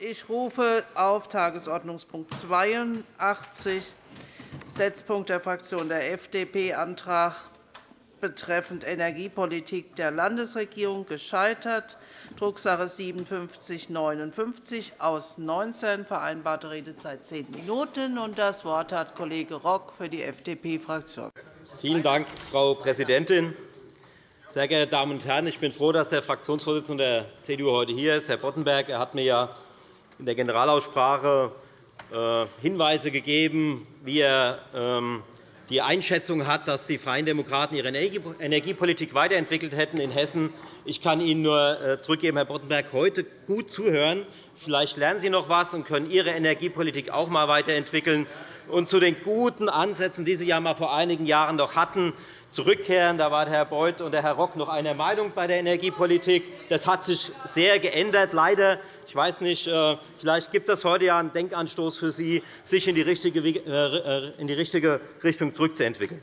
Ich rufe auf Tagesordnungspunkt 82, Setzpunkt der Fraktion der FDP, Antrag betreffend Energiepolitik der Landesregierung gescheitert, Drucksache 5759 aus 19, vereinbarte Redezeit zehn Minuten. Das Wort hat Kollege Rock für die FDP-Fraktion. Vielen Dank, Frau Präsidentin. Sehr geehrte Damen und Herren, ich bin froh, dass der Fraktionsvorsitzende der CDU heute hier ist, Herr Boddenberg. Er hat mir ja in der Generalaussprache äh, Hinweise gegeben, wie er ähm, die Einschätzung hat, dass die Freien Demokraten ihre Energiepolitik weiterentwickelt hätten in Hessen. Ich kann Ihnen nur äh, zurückgeben, Herr Boddenberg, heute gut zuhören. Vielleicht lernen Sie noch etwas und können Ihre Energiepolitik auch einmal weiterentwickeln. Und zu den guten Ansätzen, die Sie ja mal vor einigen Jahren noch hatten, zurückkehren. Da waren Herr Beuth und Herr Rock noch einer Meinung bei der Energiepolitik. Das hat sich sehr geändert, leider. Ich weiß nicht, äh, vielleicht gibt es heute ja einen Denkanstoß für Sie, sich in die richtige äh, Richtung zurückzuentwickeln.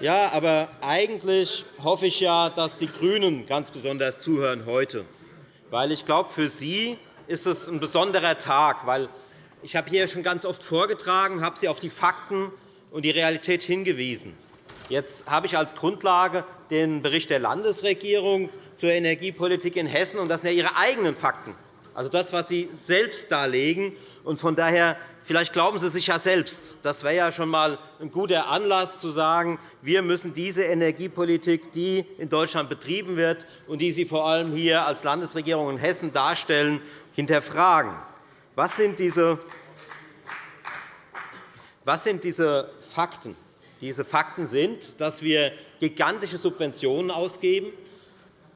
Ja, aber eigentlich hoffe ich ja, dass die GRÜNEN ganz besonders zuhören heute. Weil ich glaube, für Sie ist es ein besonderer Tag, weil ich habe hier schon ganz oft vorgetragen, habe Sie auf die Fakten und die Realität hingewiesen. Jetzt habe ich als Grundlage den Bericht der Landesregierung zur Energiepolitik in Hessen. Das sind ja Ihre eigenen Fakten, also das, was Sie selbst darlegen. Von daher Vielleicht glauben Sie sich ja selbst. Das wäre ja schon einmal ein guter Anlass, zu sagen, wir müssen diese Energiepolitik, die in Deutschland betrieben wird und die Sie vor allem hier als Landesregierung in Hessen darstellen, hinterfragen. Was sind diese, was sind diese Fakten? Diese Fakten sind, dass wir gigantische Subventionen ausgeben,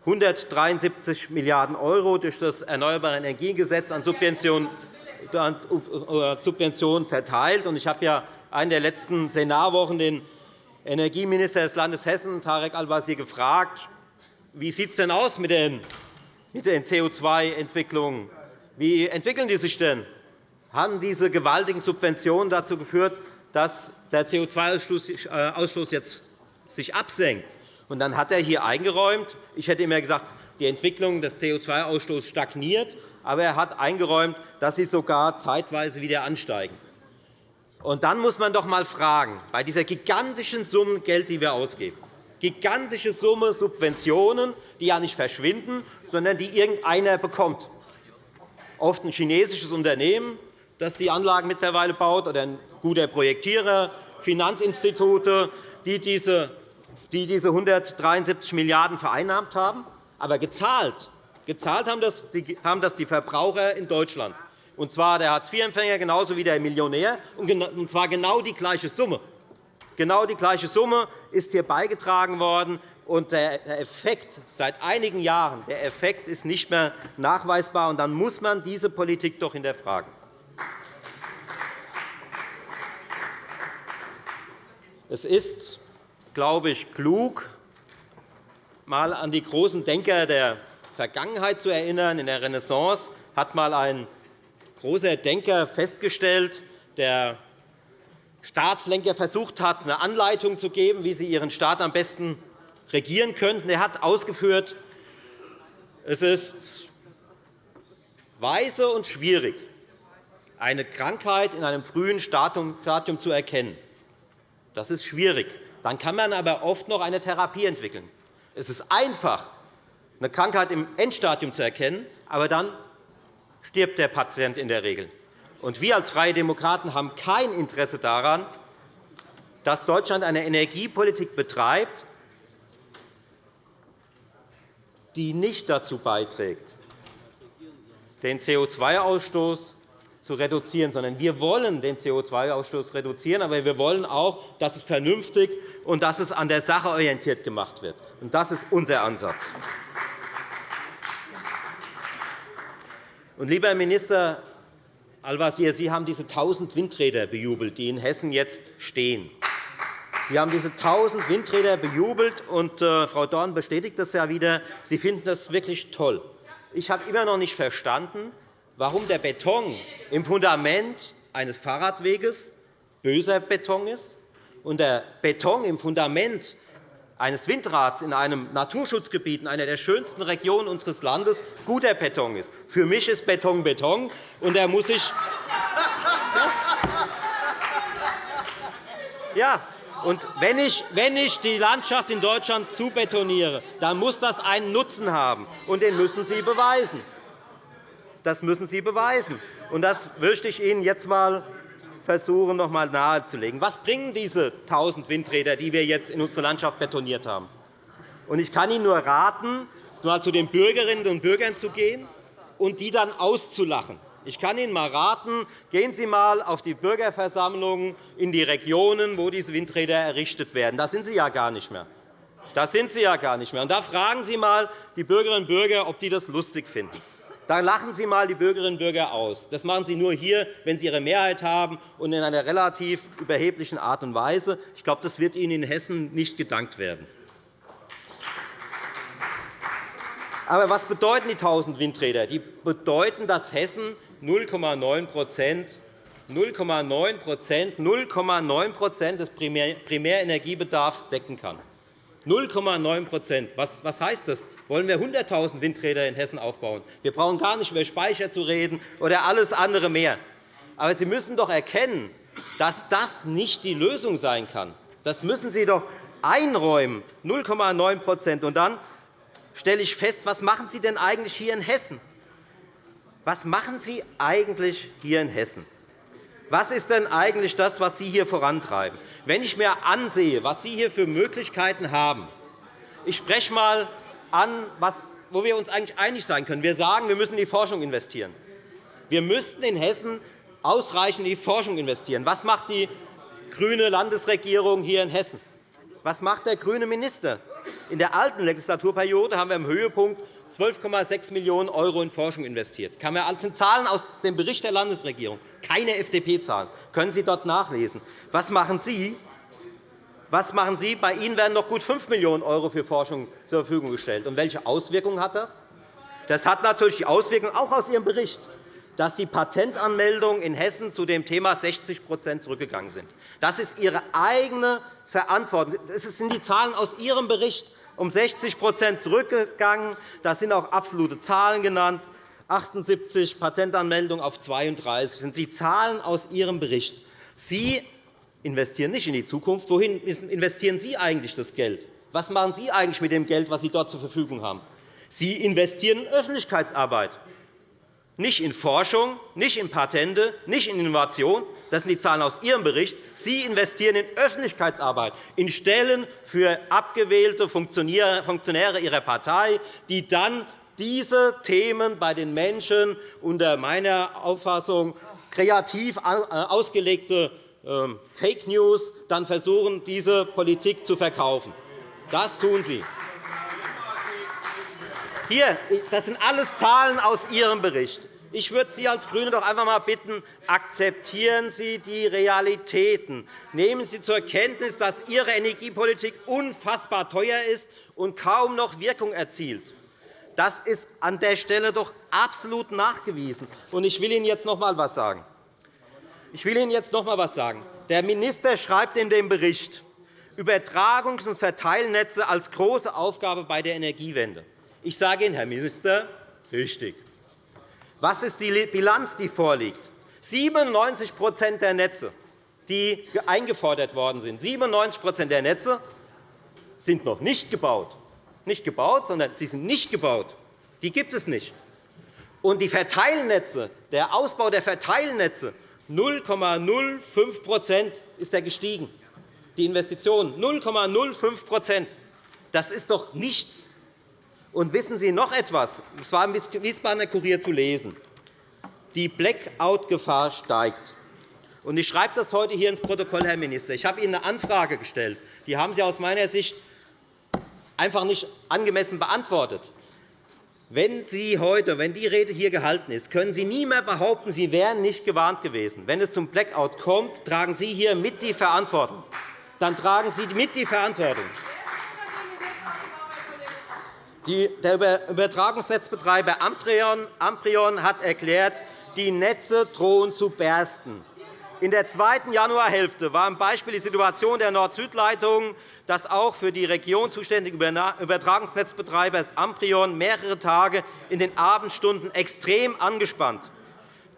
173 Milliarden € durch das Erneuerbare Energiengesetz an Subventionen verteilt. Ich habe ja in der letzten Plenarwochen den Energieminister des Landes Hessen, Tarek Al-Wazir, gefragt, wie sieht es denn aus mit den CO2-Entwicklungen wie entwickeln die sich denn? Haben diese gewaltigen Subventionen dazu geführt, dass der CO2-Ausstoß jetzt sich absenkt? Und dann hat er hier eingeräumt, ich hätte immer gesagt, die Entwicklung des CO2-Ausstoßes stagniert, aber er hat eingeräumt, dass sie sogar zeitweise wieder ansteigen. Und dann muss man doch einmal fragen, bei dieser gigantischen Summe Geld, die wir ausgeben, gigantische Summe Subventionen, die ja nicht verschwinden, sondern die irgendeiner bekommt oft ein chinesisches Unternehmen, das die Anlagen mittlerweile baut, oder ein guter Projektierer, Finanzinstitute, die diese, die diese 173 Milliarden € vereinnahmt haben. Aber gezahlt, gezahlt haben das die Verbraucher in Deutschland, und zwar der Hartz-IV-Empfänger genauso wie der Millionär, und zwar genau die gleiche Summe. Genau die gleiche Summe ist hier beigetragen worden, und der Effekt seit einigen Jahren der Effekt ist nicht mehr nachweisbar. Und dann muss man diese Politik doch hinterfragen. Es ist, glaube ich, klug, einmal an die großen Denker der Vergangenheit zu erinnern. In der Renaissance hat einmal ein großer Denker festgestellt, der Staatslenker versucht hat, eine Anleitung zu geben, wie sie ihren Staat am besten regieren könnten. Er hat ausgeführt, es ist weise und schwierig, eine Krankheit in einem frühen Stadium zu erkennen. Das ist schwierig. Dann kann man aber oft noch eine Therapie entwickeln. Es ist einfach, eine Krankheit im Endstadium zu erkennen, aber dann stirbt der Patient in der Regel. Wir als Freie Demokraten haben kein Interesse daran, dass Deutschland eine Energiepolitik betreibt, die nicht dazu beiträgt, den CO2-Ausstoß zu reduzieren, sondern wir wollen den CO2-Ausstoß reduzieren, aber wir wollen auch, dass es vernünftig und dass es an der Sache orientiert gemacht wird. Das ist unser Ansatz. lieber Herr Minister Al-Wazir, Sie haben diese 1.000 Windräder bejubelt, die in Hessen jetzt stehen. Sie haben diese 1.000 Windräder bejubelt, und äh, Frau Dorn bestätigt das ja wieder. Sie finden das wirklich toll. Ich habe immer noch nicht verstanden, warum der Beton im Fundament eines Fahrradweges böser Beton ist und der Beton im Fundament eines Windrads in einem Naturschutzgebiet in einer der schönsten Regionen unseres Landes guter Beton ist. Für mich ist Beton Beton, und er muss sich ja, und wenn ich, wenn ich die Landschaft in Deutschland zubetoniere, dann muss das einen Nutzen haben, und den müssen Sie beweisen. Das müssen Sie beweisen. Und das möchte ich Ihnen jetzt einmal versuchen, noch einmal nahezulegen. Was bringen diese 1.000 Windräder, die wir jetzt in unsere Landschaft betoniert haben? Ich kann Ihnen nur raten, mal zu den Bürgerinnen und Bürgern zu gehen und die dann auszulachen. Ich kann Ihnen einmal raten, gehen Sie einmal auf die Bürgerversammlungen in die Regionen, wo diese Windräder errichtet werden. Da sind Sie ja gar nicht mehr. Da sind Sie ja gar nicht mehr. Und da fragen Sie einmal die Bürgerinnen und Bürger, ob die das lustig finden. Da lachen Sie einmal die Bürgerinnen und Bürger aus. Das machen Sie nur hier, wenn Sie Ihre Mehrheit haben und in einer relativ überheblichen Art und Weise. Ich glaube, das wird Ihnen in Hessen nicht gedankt werden. Aber was bedeuten die 1.000 Windräder? Die bedeuten, dass Hessen 0,9 0,9% des Primärenergiebedarfs decken kann. 0,9 was, heißt das? Wollen wir 100.000 Windräder in Hessen aufbauen? Wir brauchen gar nicht über Speicher zu reden oder alles andere mehr. Aber Sie müssen doch erkennen, dass das nicht die Lösung sein kann. Das müssen Sie doch einräumen, 0,9 Und dann stelle ich fest, was machen Sie denn eigentlich hier in Hessen? Was machen Sie eigentlich hier in Hessen? Was ist denn eigentlich das, was Sie hier vorantreiben? Wenn ich mir ansehe, was Sie hier für Möglichkeiten haben, ich spreche einmal an, wo wir uns eigentlich einig sein können. Wir sagen, wir müssen in die Forschung investieren. Wir müssten in Hessen ausreichend in die Forschung investieren. Was macht die grüne Landesregierung hier in Hessen? Was macht der grüne Minister? In der alten Legislaturperiode haben wir im Höhepunkt 12,6 Millionen € in Forschung investiert. Das sind Zahlen aus dem Bericht der Landesregierung, keine FDP-Zahlen. können Sie dort nachlesen. Was machen Sie? Was machen Sie? Bei Ihnen werden noch gut 5 Millionen € für Forschung zur Verfügung gestellt. Und welche Auswirkungen hat das? Das hat natürlich die Auswirkung, auch aus Ihrem Bericht, dass die Patentanmeldungen in Hessen zu dem Thema 60% zurückgegangen sind. Das ist Ihre eigene Verantwortung. Das sind die Zahlen aus Ihrem Bericht um 60% zurückgegangen. Da sind auch absolute Zahlen genannt. 78 Patentanmeldungen auf 32 das sind die Zahlen aus Ihrem Bericht. Sie investieren nicht in die Zukunft. Wohin investieren Sie eigentlich das Geld? Was machen Sie eigentlich mit dem Geld, das Sie dort zur Verfügung haben? Sie investieren in Öffentlichkeitsarbeit, nicht in Forschung, nicht in Patente, nicht in Innovation, das sind die Zahlen aus Ihrem Bericht. Sie investieren in Öffentlichkeitsarbeit, in Stellen für abgewählte Funktionäre Ihrer Partei, die dann diese Themen bei den Menschen unter meiner Auffassung kreativ ausgelegte ähm, Fake News dann versuchen, diese Politik zu verkaufen. Das tun Sie. Hier, das sind alles Zahlen aus Ihrem Bericht. Ich würde Sie als GRÜNE doch einfach einmal bitten, akzeptieren Sie die Realitäten. Nehmen Sie zur Kenntnis, dass Ihre Energiepolitik unfassbar teuer ist und kaum noch Wirkung erzielt. Das ist an der Stelle doch absolut nachgewiesen. Ich will Ihnen jetzt noch einmal etwas sagen. Ich will Ihnen jetzt noch einmal etwas sagen. Der Minister schreibt in dem Bericht, Übertragungs- und Verteilnetze als große Aufgabe bei der Energiewende. Ich sage Ihnen, Herr Minister, richtig. Was ist die Bilanz, die vorliegt? 97 der Netze, die eingefordert worden sind, 97 der Netze sind noch nicht gebaut. Nicht gebaut, sondern sie sind nicht gebaut. Die gibt es nicht. Und die Verteilnetze, der Ausbau der Verteilnetze, 0,05 ist er gestiegen. Die Investitionen 0,05% Das ist doch nichts. Und wissen Sie noch etwas? Es war im Wiesbadener Kurier zu lesen. Die Blackout-Gefahr steigt. Ich schreibe das heute hier ins Protokoll, Herr Minister. Ich habe Ihnen eine Anfrage gestellt. Die haben Sie aus meiner Sicht einfach nicht angemessen beantwortet. Wenn Sie heute, wenn die Rede hier gehalten ist, können Sie nie mehr behaupten, Sie wären nicht gewarnt gewesen. Wenn es zum Blackout kommt, tragen Sie hier mit die Verantwortung. Dann tragen Sie mit die Verantwortung. Der Übertragungsnetzbetreiber Amprion hat erklärt, die Netze drohen zu bersten. In der zweiten Januarhälfte war am Beispiel die Situation der Nord-Süd-Leitung das auch für die Region zuständige Übertragungsnetzbetreibers Amprion mehrere Tage in den Abendstunden extrem angespannt.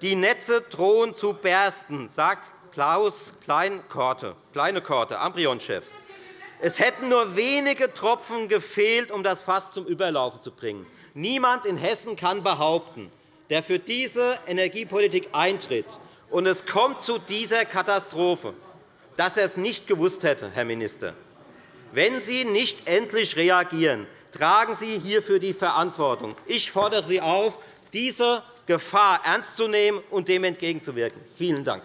Die Netze drohen zu bersten, sagt Klaus Kleinkorte, Amprion-Chef. Es hätten nur wenige Tropfen gefehlt, um das Fass zum Überlaufen zu bringen. Niemand in Hessen kann behaupten, der für diese Energiepolitik eintritt, und es kommt zu dieser Katastrophe, dass er es nicht gewusst hätte, Herr Minister. Wenn Sie nicht endlich reagieren, tragen Sie hierfür die Verantwortung. Ich fordere Sie auf, diese Gefahr ernst zu nehmen und dem entgegenzuwirken. Vielen Dank.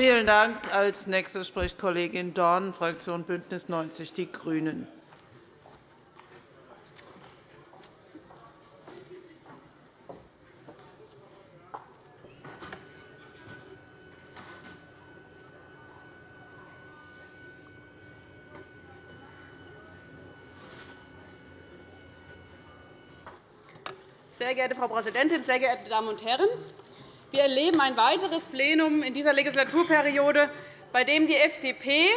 Vielen Dank. Als nächste spricht Kollegin Dorn, Fraktion BÜNDNIS 90 die GRÜNEN. Sehr geehrte Frau Präsidentin, sehr geehrte Damen und Herren! Wir erleben ein weiteres Plenum in dieser Legislaturperiode, bei dem die FDP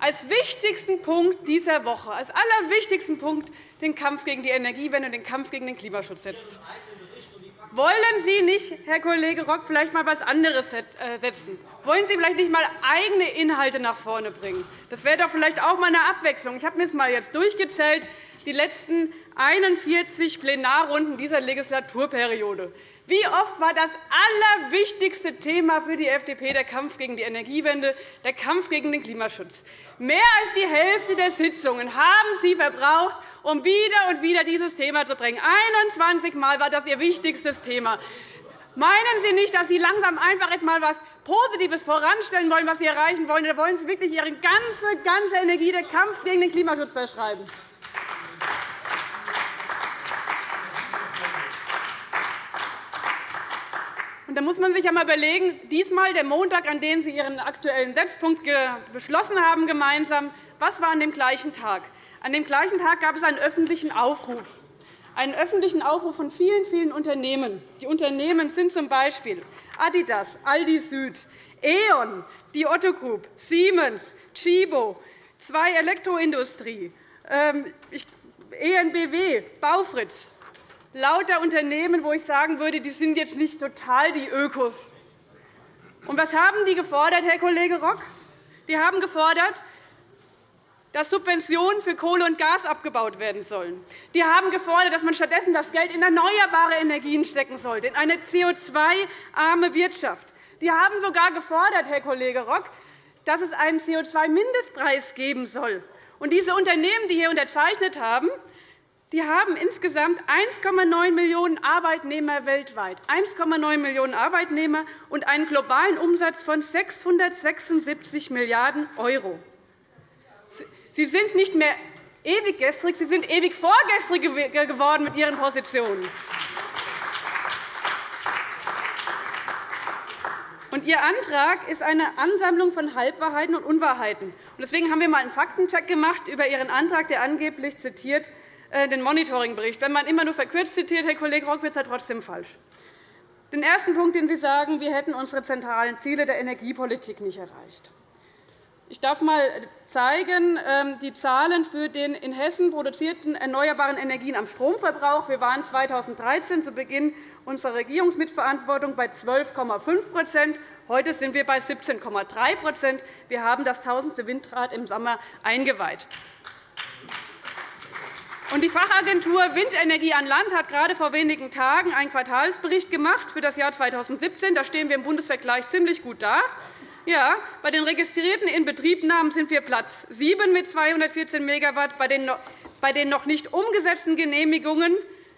als wichtigsten Punkt dieser Woche, als allerwichtigsten Punkt den Kampf gegen die Energiewende und den Kampf gegen den Klimaschutz setzt. Wollen Sie nicht, Herr Kollege Rock, vielleicht einmal etwas anderes äh, setzen? Wollen Sie vielleicht nicht einmal eigene Inhalte nach vorne bringen? Das wäre doch vielleicht auch einmal eine Abwechslung. Ich habe mir das mal jetzt durchgezählt, die letzten 41 Plenarrunden dieser Legislaturperiode. Wie oft war das allerwichtigste Thema für die FDP der Kampf gegen die Energiewende, der Kampf gegen den Klimaschutz? Mehr als die Hälfte der Sitzungen haben Sie verbraucht, um wieder und wieder dieses Thema zu bringen. 21 Mal war das Ihr wichtigstes Thema. Meinen Sie nicht, dass Sie langsam einfach etwas Positives voranstellen wollen, was Sie erreichen wollen? Oder wollen Sie wirklich Ihre ganze, ganze Energie der Kampf gegen den Klimaschutz verschreiben? Da muss man sich einmal überlegen, diesmal der Montag, an dem Sie Ihren aktuellen Setzpunkt beschlossen haben, gemeinsam, was war an dem gleichen Tag? An dem gleichen Tag gab es einen öffentlichen Aufruf, einen öffentlichen Aufruf von vielen, vielen Unternehmen. Die Unternehmen sind z. B. Adidas, Aldi Süd, E.ON, die Otto Group, Siemens, Chibo, zwei Elektroindustrie, ENBW, ähm, Baufritz, lauter Unternehmen, wo ich sagen würde, die sind jetzt nicht total die Ökos. Und was haben die gefordert, Herr Kollege Rock? Die haben gefordert, dass Subventionen für Kohle und Gas abgebaut werden sollen. Die haben gefordert, dass man stattdessen das Geld in erneuerbare Energien stecken sollte, in eine CO2-arme Wirtschaft. Die haben sogar gefordert, Herr Kollege Rock, dass es einen CO2-Mindestpreis geben soll. Und diese Unternehmen, die hier unterzeichnet haben, die haben insgesamt 1,9 Millionen Arbeitnehmer weltweit, 1,9 Millionen Arbeitnehmer und einen globalen Umsatz von 676 Milliarden €. Sie sind nicht mehr ewig gestrig, Sie sind ewig vorgestrig geworden mit Ihren Positionen. Und Ihr Antrag ist eine Ansammlung von Halbwahrheiten und Unwahrheiten. Deswegen haben wir einmal einen Faktencheck gemacht über Ihren Antrag, der angeblich zitiert den Monitoringbericht. Wenn man immer nur verkürzt zitiert, Herr Kollege Rock, wird es trotzdem falsch. Den ersten Punkt, den Sie sagen, wir hätten unsere zentralen Ziele der Energiepolitik nicht erreicht. Ich darf einmal zeigen, ähm, die Zahlen für den in Hessen produzierten erneuerbaren Energien am Stromverbrauch. Wir waren 2013 zu Beginn unserer Regierungsmitverantwortung bei 12,5% Heute sind wir bei 17,3% Wir haben das tausendste Windrad im Sommer eingeweiht. Die Fachagentur Windenergie an Land hat gerade vor wenigen Tagen einen Quartalsbericht gemacht für das Jahr 2017. Da stehen wir im Bundesvergleich ziemlich gut da. Ja, bei den registrierten Inbetriebnahmen sind wir Platz 7 mit 214 MW, bei den noch nicht umgesetzten Genehmigungen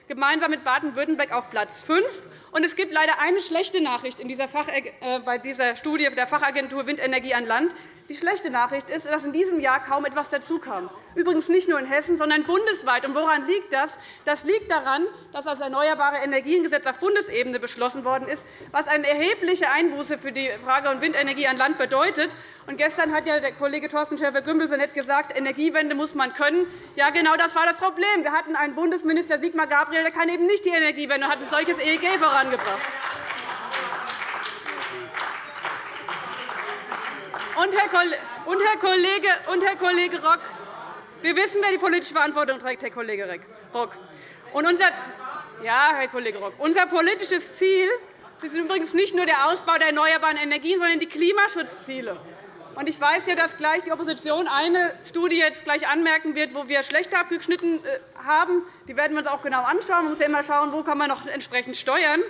gemeinsam mit Baden-Württemberg auf Platz 5. Und es gibt leider eine schlechte Nachricht in dieser äh, bei dieser Studie der Fachagentur Windenergie an Land. Die schlechte Nachricht ist, dass in diesem Jahr kaum etwas dazukam. Übrigens nicht nur in Hessen, sondern bundesweit. Und woran liegt das? Das liegt daran, dass das Erneuerbare Energiengesetz auf Bundesebene beschlossen worden ist, was eine erhebliche Einbuße für die Frage von Windenergie an Land bedeutet. Und gestern hat ja der Kollege Thorsten Schäfer-Gümbel so nett gesagt, Energiewende muss man können. Ja, genau das war das Problem. Wir hatten einen Bundesminister, Sigmar Gabriel, der kann eben nicht die Energiewende und hat ein solches EEG vorangebracht. Und Herr, Kollege, und Herr Kollege Rock, wir wissen, wer die politische Verantwortung trägt, Herr Kollege Rock. Und unser, ja, Herr Kollege Rock, unser politisches Ziel ist übrigens nicht nur der Ausbau der erneuerbaren Energien, sondern die Klimaschutzziele. Und ich weiß ja, dass gleich die Opposition eine Studie jetzt gleich anmerken wird, wo wir schlechter abgeschnitten äh, haben. Die werden wir uns auch genau anschauen. Man muss ja immer schauen, wo kann man noch entsprechend steuern.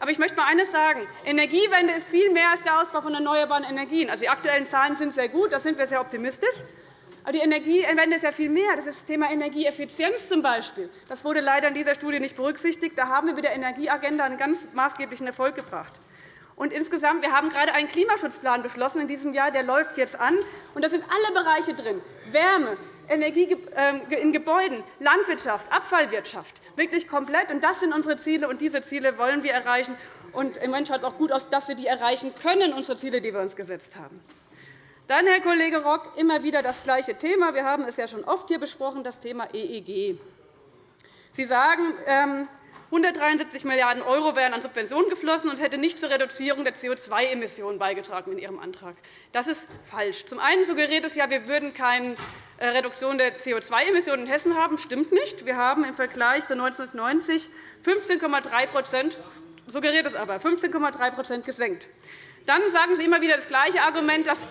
Aber ich möchte mal eines sagen. Energiewende ist viel mehr als der Ausbau von erneuerbaren Energien. Also, die aktuellen Zahlen sind sehr gut, da sind wir sehr optimistisch. Aber die Energiewende ist ja viel mehr. Das ist das Thema Energieeffizienz zum Beispiel. Das wurde leider in dieser Studie nicht berücksichtigt. Da haben wir mit der Energieagenda einen ganz maßgeblichen Erfolg gebracht. Und insgesamt, wir haben gerade einen Klimaschutzplan beschlossen in diesem Jahr. Der läuft jetzt an. Und da sind alle Bereiche drin. Wärme, Energie ähm, in Gebäuden, Landwirtschaft, Abfallwirtschaft, wirklich komplett. Das sind unsere Ziele, und diese Ziele wollen wir erreichen. Im Moment schaut es auch gut aus, dass wir die erreichen können, unsere Ziele, die wir uns gesetzt haben. Dann, Herr Kollege Rock, immer wieder das gleiche Thema. Wir haben es ja schon oft hier besprochen, das Thema EEG. Sie sagen, 173 ähm, Milliarden € wären an Subventionen geflossen und hätte nicht zur Reduzierung der CO2-Emissionen beigetragen in Ihrem Antrag. Das ist falsch. Zum einen suggeriert es ja, wir würden keine äh, Reduktion der CO2-Emissionen in Hessen haben. Das stimmt nicht. Wir haben im Vergleich zu 1990 15,3 suggeriert es aber 15,3% gesenkt. Dann sagen Sie immer wieder das gleiche Argument, dass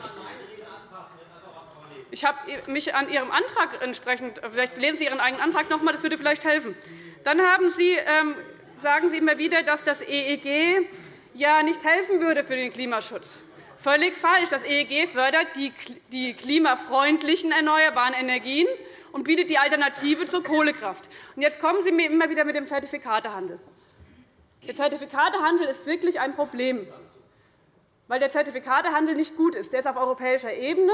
ich habe mich an Ihrem Antrag entsprechend, vielleicht lesen Sie Ihren eigenen Antrag noch einmal, das würde vielleicht helfen. Dann haben Sie, ähm, sagen Sie immer wieder, dass das EEG ja nicht helfen würde für den Klimaschutz. Völlig falsch. Das EEG fördert die klimafreundlichen erneuerbaren Energien und bietet die Alternative zur Kohlekraft. Jetzt kommen Sie mir immer wieder mit dem Zertifikatehandel. Der Zertifikatehandel ist wirklich ein Problem, weil der Zertifikatehandel nicht gut ist. Der ist auf europäischer Ebene,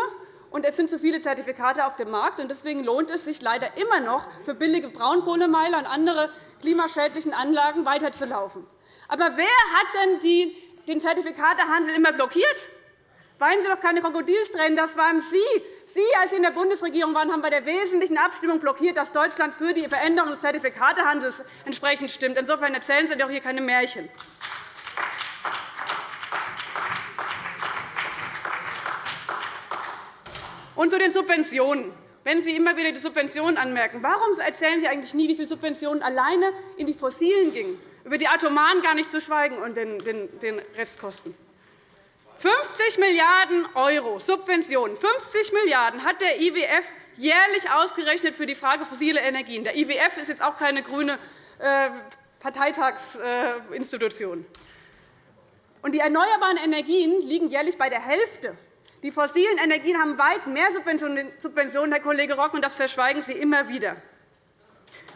und es sind zu viele Zertifikate auf dem Markt. Deswegen lohnt es sich leider immer noch, für billige Braunkohlemeiler und andere klimaschädlichen Anlagen weiterzulaufen. Aber wer hat denn den Zertifikatehandel immer blockiert? Weinen Sie doch keine Krokodilstränen, das waren Sie. Sie, als Sie in der Bundesregierung waren, haben bei der wesentlichen Abstimmung blockiert, dass Deutschland für die Veränderung des Zertifikatehandels entsprechend stimmt. Insofern erzählen Sie doch hier keine Märchen. Und zu den Subventionen. Wenn Sie immer wieder die Subventionen anmerken, warum erzählen Sie eigentlich nie, wie viele Subventionen alleine in die Fossilen gingen, über die Atomaren gar nicht zu schweigen und den Restkosten? 50 Milliarden € Subventionen, 50 Milliarden € hat der IWF jährlich ausgerechnet für die Frage fossile Energien. Der IWF ist jetzt auch keine grüne äh, Parteitagsinstitution. Die erneuerbaren Energien liegen jährlich bei der Hälfte. Die fossilen Energien haben weit mehr Subventionen, Herr Kollege Rock, und das verschweigen Sie immer wieder.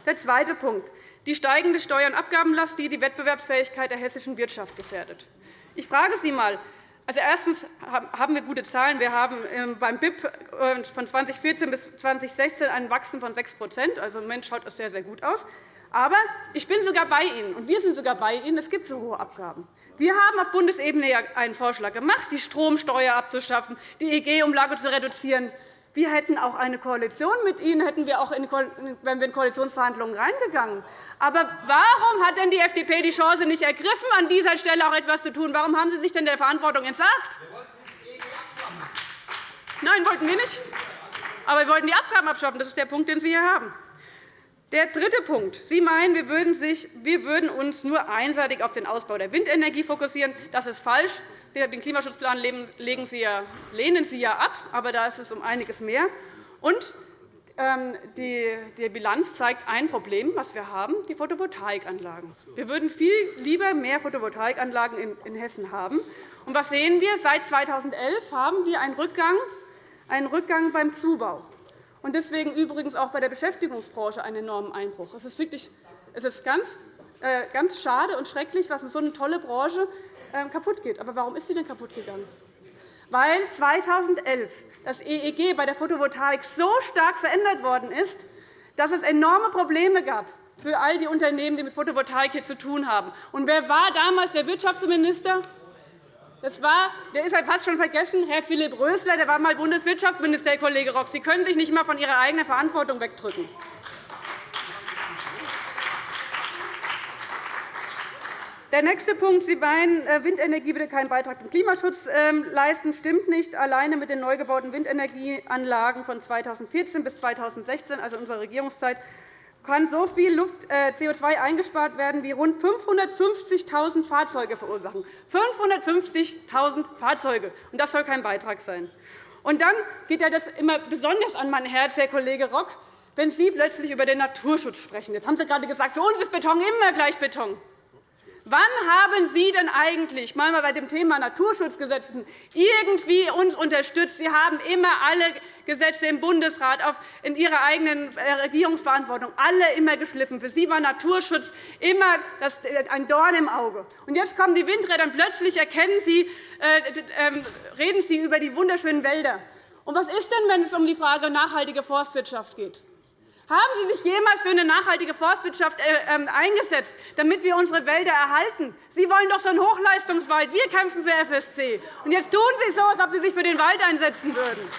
Der zweite Punkt. Die steigende Steuer- und Abgabenlast, die die Wettbewerbsfähigkeit der hessischen Wirtschaft gefährdet. Ich frage Sie einmal, also, erstens haben wir gute Zahlen. Wir haben ähm, beim BIP äh, von 2014 bis 2016 ein Wachstum von 6 Also, Im Moment schaut es sehr, sehr gut aus. Aber ich bin sogar bei Ihnen, und wir sind sogar bei Ihnen. Es gibt so hohe Abgaben. Wir haben auf Bundesebene einen Vorschlag gemacht, die Stromsteuer abzuschaffen, die EG-Umlage zu reduzieren. Wir hätten auch eine Koalition mit Ihnen, hätten wir auch in, wenn wir in Koalitionsverhandlungen reingegangen. Aber warum hat denn die FDP die Chance nicht ergriffen, an dieser Stelle auch etwas zu tun? Warum haben Sie sich denn der Verantwortung entsagt? Nein, wollten wir nicht. Aber wir wollten die Abgaben abschaffen. Das ist der Punkt, den Sie hier haben. Der dritte Punkt. Sie meinen, wir würden, uns nur einseitig auf den Ausbau der Windenergie fokussieren. Das ist falsch. Den Klimaschutzplan lehnen Sie ja ab, aber da ist es um einiges mehr. Und ähm, die Bilanz zeigt ein Problem, das wir haben, die Photovoltaikanlagen. Wir würden viel lieber mehr Photovoltaikanlagen in Hessen haben. Und was sehen wir? Seit 2011 haben wir einen Rückgang, einen Rückgang beim Zubau. Und deswegen übrigens auch bei der Beschäftigungsbranche einen enormen Einbruch. Es ist, wirklich, es ist ganz, äh, ganz schade und schrecklich, was in so eine tolle Branche ähm, kaputt geht. Aber warum ist sie denn kaputt gegangen? weil 2011 das EEG bei der Photovoltaik so stark verändert worden ist, dass es enorme Probleme gab für all die Unternehmen, die mit Photovoltaik hier zu tun haben. Und wer war damals der Wirtschaftsminister? Das war, der ist halt fast schon vergessen, Herr Philipp Rösler, der war einmal Bundeswirtschaftsminister, Herr Kollege Rock. Sie können sich nicht einmal von Ihrer eigenen Verantwortung wegdrücken. Der nächste Punkt. Sie meinen, äh, Windenergie würde keinen Beitrag zum Klimaschutz ähm, leisten. Stimmt nicht. Alleine mit den neu gebauten Windenergieanlagen von 2014 bis 2016, also unserer Regierungszeit, kann so viel äh, CO2 eingespart werden, wie rund 550.000 Fahrzeuge verursachen. 550.000 Fahrzeuge. Und das soll kein Beitrag sein. Und dann geht ja das immer besonders an mein Herz, Herr Kollege Rock, wenn Sie plötzlich über den Naturschutz sprechen. Jetzt haben Sie gerade gesagt, für uns ist Beton immer gleich Beton. Wann haben Sie denn eigentlich mal bei dem Thema Naturschutzgesetzen irgendwie uns unterstützt? Sie haben immer alle Gesetze im Bundesrat in Ihrer eigenen äh, Regierungsverantwortung alle immer geschliffen. Für Sie war Naturschutz immer äh, ein Dorn im Auge. Und jetzt kommen die Windräder, und plötzlich erkennen Sie, äh, ähm, reden Sie über die wunderschönen Wälder. Und was ist denn, wenn es um die Frage nachhaltige Forstwirtschaft geht? Haben Sie sich jemals für eine nachhaltige Forstwirtschaft äh, ähm, eingesetzt, damit wir unsere Wälder erhalten? Sie wollen doch so einen Hochleistungswald. Wir kämpfen für FSC. Und jetzt tun Sie so, als ob Sie sich für den Wald einsetzen würden.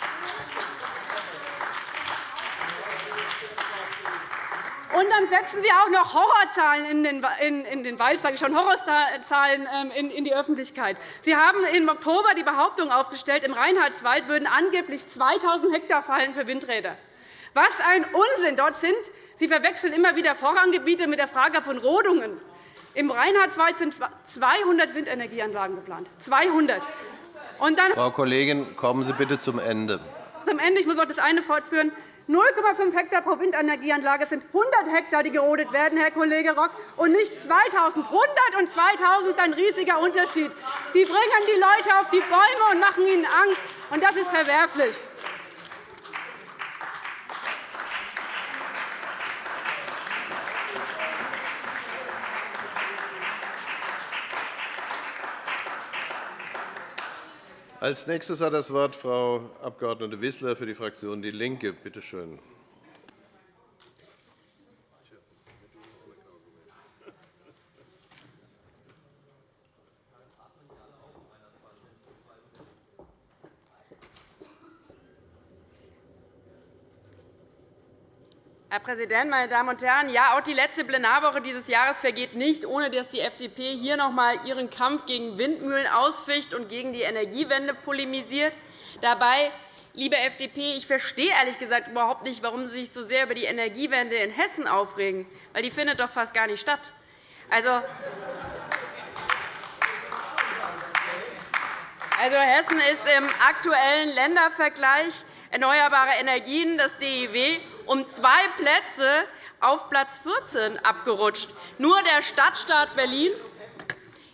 Und dann setzen Sie auch noch Horrorzahlen in den, Wald, sage ich schon, Horrorzahlen ähm, in die Öffentlichkeit. Sie haben im Oktober die Behauptung aufgestellt, im Reinhardswald würden angeblich 2.000 Hektar fallen für Windräder. Was ein Unsinn dort sind! Sie verwechseln immer wieder Vorranggebiete mit der Frage von Rodungen. Im Reinhardswald sind 200 Windenergieanlagen geplant. 200. Und dann Frau Kollegin, kommen Sie bitte zum Ende. Zum Ende. Ich muss noch das eine fortführen. 0,5 Hektar pro Windenergieanlage sind 100 Hektar, die gerodet werden, Herr Kollege Rock, und nicht 2.000. 100 und 2.000 ist ein riesiger Unterschied. Sie bringen die Leute auf die Bäume und machen ihnen Angst, und das ist verwerflich. Als nächstes hat das Wort Frau Abg. Wissler für die Fraktion DIE LINKE. Bitte schön. Herr Präsident, meine Damen und Herren! Ja, auch die letzte Plenarwoche dieses Jahres vergeht nicht, ohne dass die FDP hier noch einmal ihren Kampf gegen Windmühlen ausficht und gegen die Energiewende polemisiert. Dabei, liebe FDP, ich verstehe ehrlich gesagt überhaupt nicht, warum Sie sich so sehr über die Energiewende in Hessen aufregen, weil die findet doch fast gar nicht statt. Also, also Hessen ist im aktuellen Ländervergleich erneuerbare Energien, das DEW, um zwei Plätze auf Platz 14 abgerutscht. Nur der Stadtstaat Berlin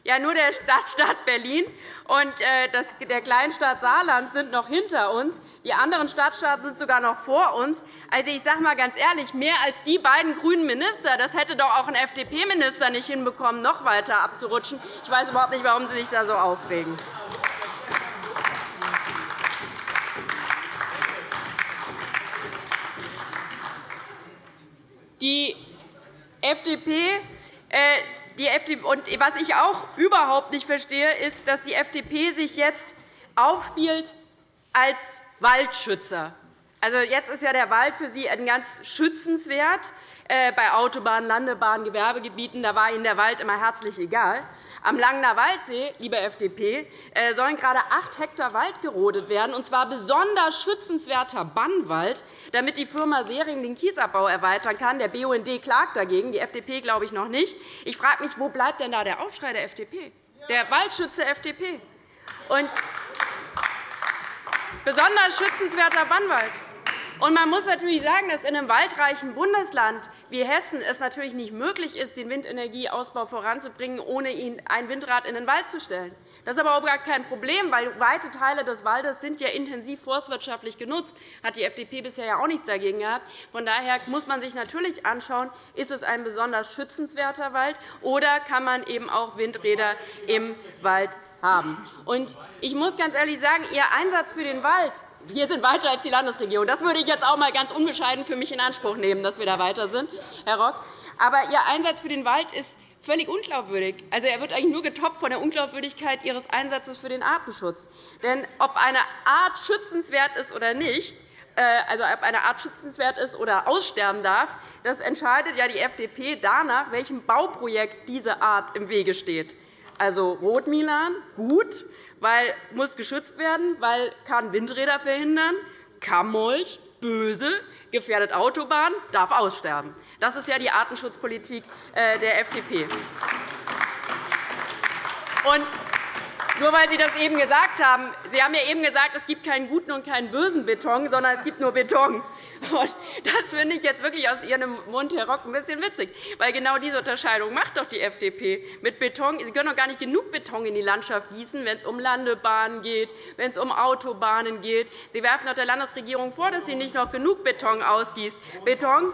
ja, nur der Stadtstaat Berlin und äh, der Kleinstaat Saarland sind noch hinter uns. Die anderen Stadtstaaten sind sogar noch vor uns. Also, ich sage einmal ganz ehrlich, mehr als die beiden grünen Minister, das hätte doch auch ein FDP-Minister nicht hinbekommen, noch weiter abzurutschen. Ich weiß überhaupt nicht, warum Sie sich da so aufregen. Die FDP, äh, und was ich auch überhaupt nicht verstehe, ist, dass die FDP sich jetzt aufspielt als Waldschützer. Also, jetzt ist ja der Wald für Sie ganz schützenswert. Äh, bei Autobahnen, Landebahnen, Gewerbegebieten da war Ihnen der Wald immer herzlich egal. Am Langener Waldsee, liebe FDP, äh, sollen gerade acht Hektar Wald gerodet werden, und zwar besonders schützenswerter Bannwald, damit die Firma Sering den Kiesabbau erweitern kann. Der BUND klagt dagegen, die FDP glaube ich noch nicht. Ich frage mich, wo bleibt denn da der Aufschrei der FDP, der Waldschütze FDP? Und besonders schützenswerter Bannwald. Und man muss natürlich sagen, dass in einem waldreichen Bundesland wie Hessen es natürlich nicht möglich ist, den Windenergieausbau voranzubringen, ohne ein Windrad in den Wald zu stellen. Das ist aber auch gar kein Problem, weil weite Teile des Waldes sind ja intensiv forstwirtschaftlich genutzt. Das hat die FDP bisher ja auch nichts dagegen gehabt. Von daher muss man sich natürlich anschauen, ist es ein besonders schützenswerter Wald oder kann man eben auch Windräder im Wald haben. Und ich muss ganz ehrlich sagen, Ihr Einsatz für den Wald wir sind weiter als die Landesregierung. Das würde ich jetzt auch einmal ganz unbescheiden für mich in Anspruch nehmen, dass wir da weiter sind, Herr Rock. Aber Ihr Einsatz für den Wald ist völlig unglaubwürdig. Also, er wird eigentlich nur getoppt von der Unglaubwürdigkeit Ihres Einsatzes für den Artenschutz. Denn ob eine Art schützenswert ist oder nicht, äh, also ob eine Art schützenswert ist oder aussterben darf, das entscheidet ja die FDP danach, welchem Bauprojekt diese Art im Wege steht. Also Rotmilan, gut, weil muss geschützt werden, weil kann Windräder verhindern, Kammolch, böse, gefährdet Autobahn, darf aussterben. Das ist ja die Artenschutzpolitik äh, der FDP. Und nur weil Sie das eben gesagt haben. Sie haben ja eben gesagt, es gibt keinen guten und keinen bösen Beton, sondern es gibt nur Beton. Das finde ich jetzt wirklich aus Ihrem Mund, Herr Rock, ein bisschen witzig. Weil genau diese Unterscheidung macht doch die FDP. Mit Beton. Sie können doch gar nicht genug Beton in die Landschaft gießen, wenn es um Landebahnen geht, wenn es um Autobahnen geht. Sie werfen doch der Landesregierung vor, dass sie nicht noch genug Beton ausgießt. Beton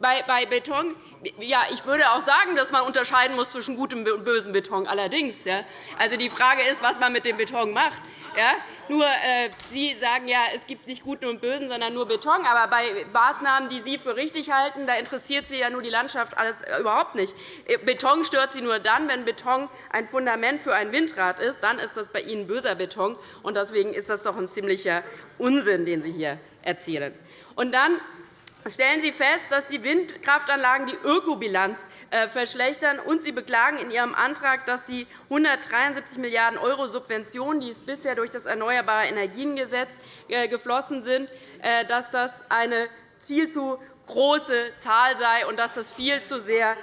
bei Beton ja, ich würde auch sagen, dass man unterscheiden muss zwischen gutem und bösem Beton. Allerdings, ja. also die Frage ist, was man mit dem Beton macht. Ja. Nur, äh, Sie sagen ja, es gibt nicht guten und bösen, sondern nur Beton. Aber bei Maßnahmen, die Sie für richtig halten, da interessiert Sie ja nur die Landschaft alles äh, überhaupt nicht. Äh, Beton stört Sie nur dann, wenn Beton ein Fundament für ein Windrad ist. Dann ist das bei Ihnen böser Beton. Und deswegen ist das doch ein ziemlicher Unsinn, den Sie hier erzählen. Und dann stellen Sie fest, dass die Windkraftanlagen die Ökobilanz äh, verschlechtern, und Sie beklagen in Ihrem Antrag, dass die 173 Milliarden € Subventionen, die bisher durch das Erneuerbare Energiengesetz äh, geflossen sind, äh, dass das eine viel zu große Zahl sei und dass das viel zu sehr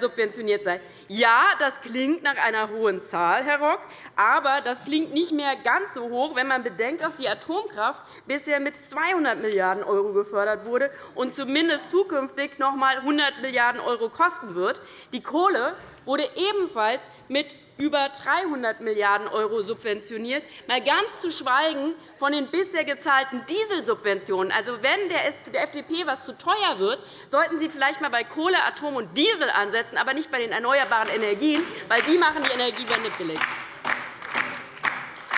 subventioniert sei. Ja, das klingt nach einer hohen Zahl, Herr Rock, aber das klingt nicht mehr ganz so hoch, wenn man bedenkt, dass die Atomkraft bisher mit 200 Milliarden € gefördert wurde und zumindest zukünftig noch einmal 100 Milliarden € kosten wird. Die Kohle wurde ebenfalls mit über 300 Milliarden € subventioniert, mal ganz zu schweigen von den bisher gezahlten Dieselsubventionen. Also, wenn der FDP etwas zu teuer wird, sollten Sie vielleicht einmal bei Kohle, Atom und Diesel ansetzen, aber nicht bei den erneuerbaren Energien, weil die machen die Energiewende billig.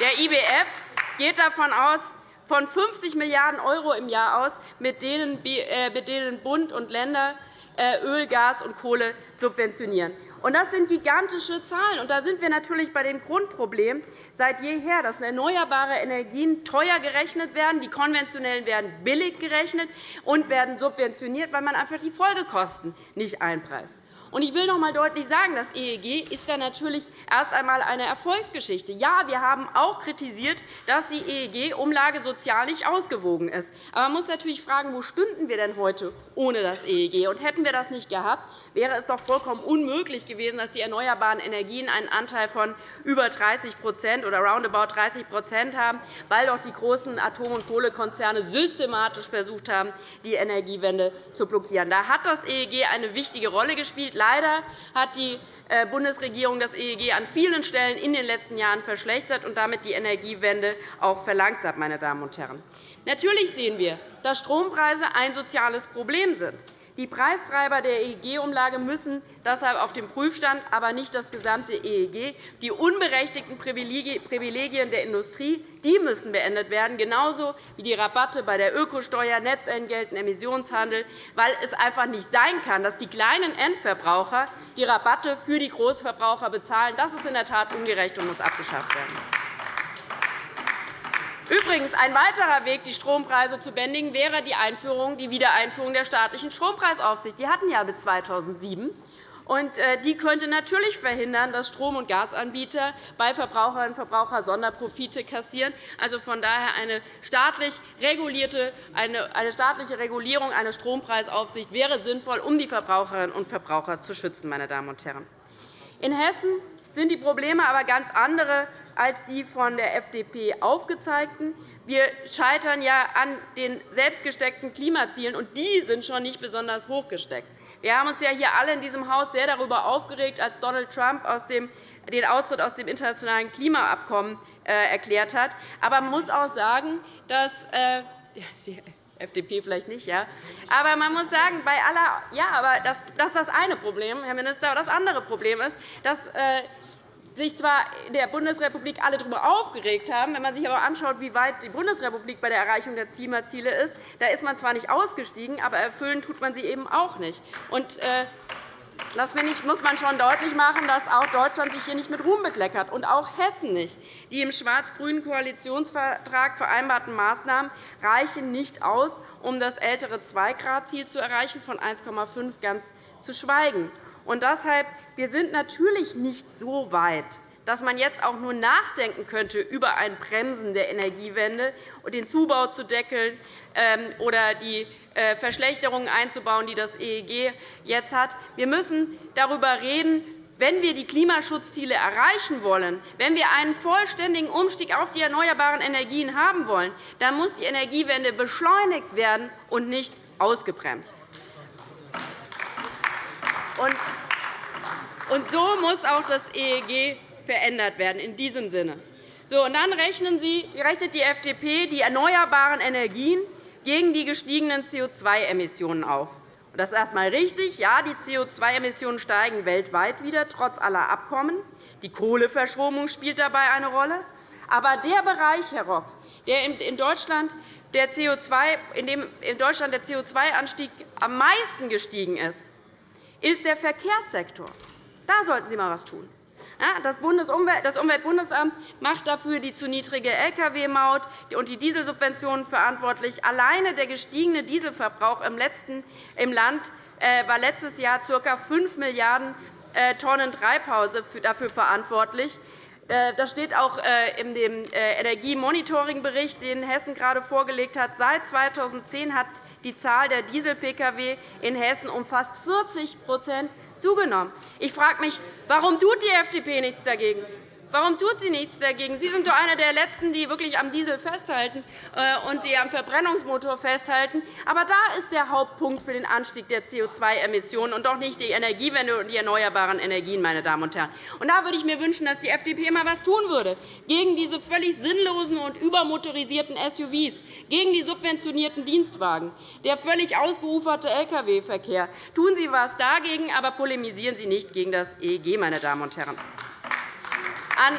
Der IWF geht davon aus, von 50 Milliarden € im Jahr aus, mit denen äh, Bund und Länder äh, Öl, Gas und Kohle subventionieren. Das sind gigantische Zahlen. Und da sind wir natürlich bei dem Grundproblem seit jeher, dass erneuerbare Energien teuer gerechnet werden, die konventionellen werden billig gerechnet und werden subventioniert, weil man einfach die Folgekosten nicht einpreist. Ich will noch einmal deutlich sagen, das EEG ist da natürlich erst einmal eine Erfolgsgeschichte. Ja, wir haben auch kritisiert, dass die EEG-Umlage sozial nicht ausgewogen ist. Aber man muss natürlich fragen, wo stünden wir denn heute ohne das EEG? Und hätten wir das nicht gehabt, wäre es doch vollkommen unmöglich gewesen, dass die erneuerbaren Energien einen Anteil von über 30% oder roundabout 30% haben, weil doch die großen Atom- und Kohlekonzerne systematisch versucht haben, die Energiewende zu blockieren. Da hat das EEG eine wichtige Rolle gespielt. Leider hat die äh, Bundesregierung das EEG an vielen Stellen in den letzten Jahren verschlechtert und damit die Energiewende auch verlangsamt. Meine Damen und Herren. Natürlich sehen wir, dass Strompreise ein soziales Problem sind. Die Preistreiber der EEG-Umlage müssen deshalb auf den Prüfstand, aber nicht das gesamte EEG. Die unberechtigten Privilegien der Industrie die müssen beendet werden, genauso wie die Rabatte bei der Ökosteuer, Netzentgelten, Emissionshandel, weil es einfach nicht sein kann, dass die kleinen Endverbraucher die Rabatte für die Großverbraucher bezahlen. Das ist in der Tat ungerecht und muss abgeschafft werden. Übrigens, ein weiterer Weg, die Strompreise zu bändigen, wäre die, Einführung, die Wiedereinführung der staatlichen Strompreisaufsicht. Die hatten ja bis 2007. Und äh, die könnte natürlich verhindern, dass Strom- und Gasanbieter bei Verbraucherinnen und Verbrauchern Sonderprofite kassieren. Also von daher eine staatlich regulierte, eine staatliche Regulierung, eine Strompreisaufsicht wäre sinnvoll, um die Verbraucherinnen und Verbraucher zu schützen. Meine Damen und Herren. In Hessen sind die Probleme aber ganz andere als die von der FDP aufgezeigten. Wir scheitern ja an den selbstgesteckten Klimazielen, und die sind schon nicht besonders hoch gesteckt. Wir haben uns ja hier alle in diesem Haus sehr darüber aufgeregt, als Donald Trump den Austritt aus dem internationalen Klimaabkommen äh, erklärt hat. Aber man muss auch sagen, dass äh, FDP vielleicht nicht, ja. Aber man muss sagen, bei aller, ja, aber das, das ist das eine Problem, Herr Minister. Das andere Problem ist, dass äh, sich zwar in der Bundesrepublik alle darüber aufgeregt haben, wenn man sich aber anschaut, wie weit die Bundesrepublik bei der Erreichung der Klimaziele ist, da ist man zwar nicht ausgestiegen, aber erfüllen tut man sie eben auch nicht. Und, äh, das muss man schon deutlich machen, dass auch Deutschland sich hier nicht mit Ruhm bekleckert und auch Hessen nicht. Die im schwarz-grünen Koalitionsvertrag vereinbarten Maßnahmen reichen nicht aus, um das ältere 2-Grad-Ziel zu erreichen, von 1,5 ganz zu schweigen. Und deshalb, wir sind natürlich nicht so weit, dass man jetzt auch nur nachdenken könnte über ein Bremsen der Energiewende und den Zubau zu deckeln ähm, oder die äh, Verschlechterungen einzubauen, die das EEG jetzt hat. Wir müssen darüber reden, wenn wir die Klimaschutzziele erreichen wollen, wenn wir einen vollständigen Umstieg auf die erneuerbaren Energien haben wollen, dann muss die Energiewende beschleunigt werden und nicht ausgebremst. Und so muss auch das EEG verändert werden, in diesem Sinne. So, und dann rechnen Sie, rechnet die FDP die erneuerbaren Energien gegen die gestiegenen CO2-Emissionen auf. Das ist erst einmal richtig. Ja, die CO2-Emissionen steigen weltweit wieder, trotz aller Abkommen. Die Kohleverstromung spielt dabei eine Rolle. Aber der Bereich, Herr Rock, der in Deutschland der CO2, in dem in Deutschland der CO2-Anstieg am meisten gestiegen ist, ist der Verkehrssektor. Da sollten Sie einmal etwas tun. Das Umweltbundesamt macht dafür die zu niedrige Lkw-Maut und die Dieselsubventionen verantwortlich. Alleine der gestiegene Dieselverbrauch im Land äh, war letztes Jahr ca. 5 Milliarden äh, Tonnen Treibhaus dafür verantwortlich. Äh, das steht auch in dem Energiemonitoring-Bericht, den Hessen gerade vorgelegt hat. Seit 2010 hat die Zahl der Diesel-Pkw in Hessen um fast 40 zugenommen. Ich frage mich, warum tut die FDP nichts dagegen? Warum tut sie nichts dagegen? Sie sind doch einer der Letzten, die wirklich am Diesel festhalten äh, und die am Verbrennungsmotor festhalten. Aber da ist der Hauptpunkt für den Anstieg der CO2-Emissionen und doch nicht die Energiewende und die erneuerbaren Energien. Meine Damen und Herren. Und da würde ich mir wünschen, dass die FDP einmal etwas tun würde gegen diese völlig sinnlosen und übermotorisierten SUVs, gegen die subventionierten Dienstwagen, der völlig ausgeuferte Lkw-Verkehr. Tun Sie etwas dagegen, aber polemisieren Sie nicht gegen das EEG. Meine Damen und Herren. An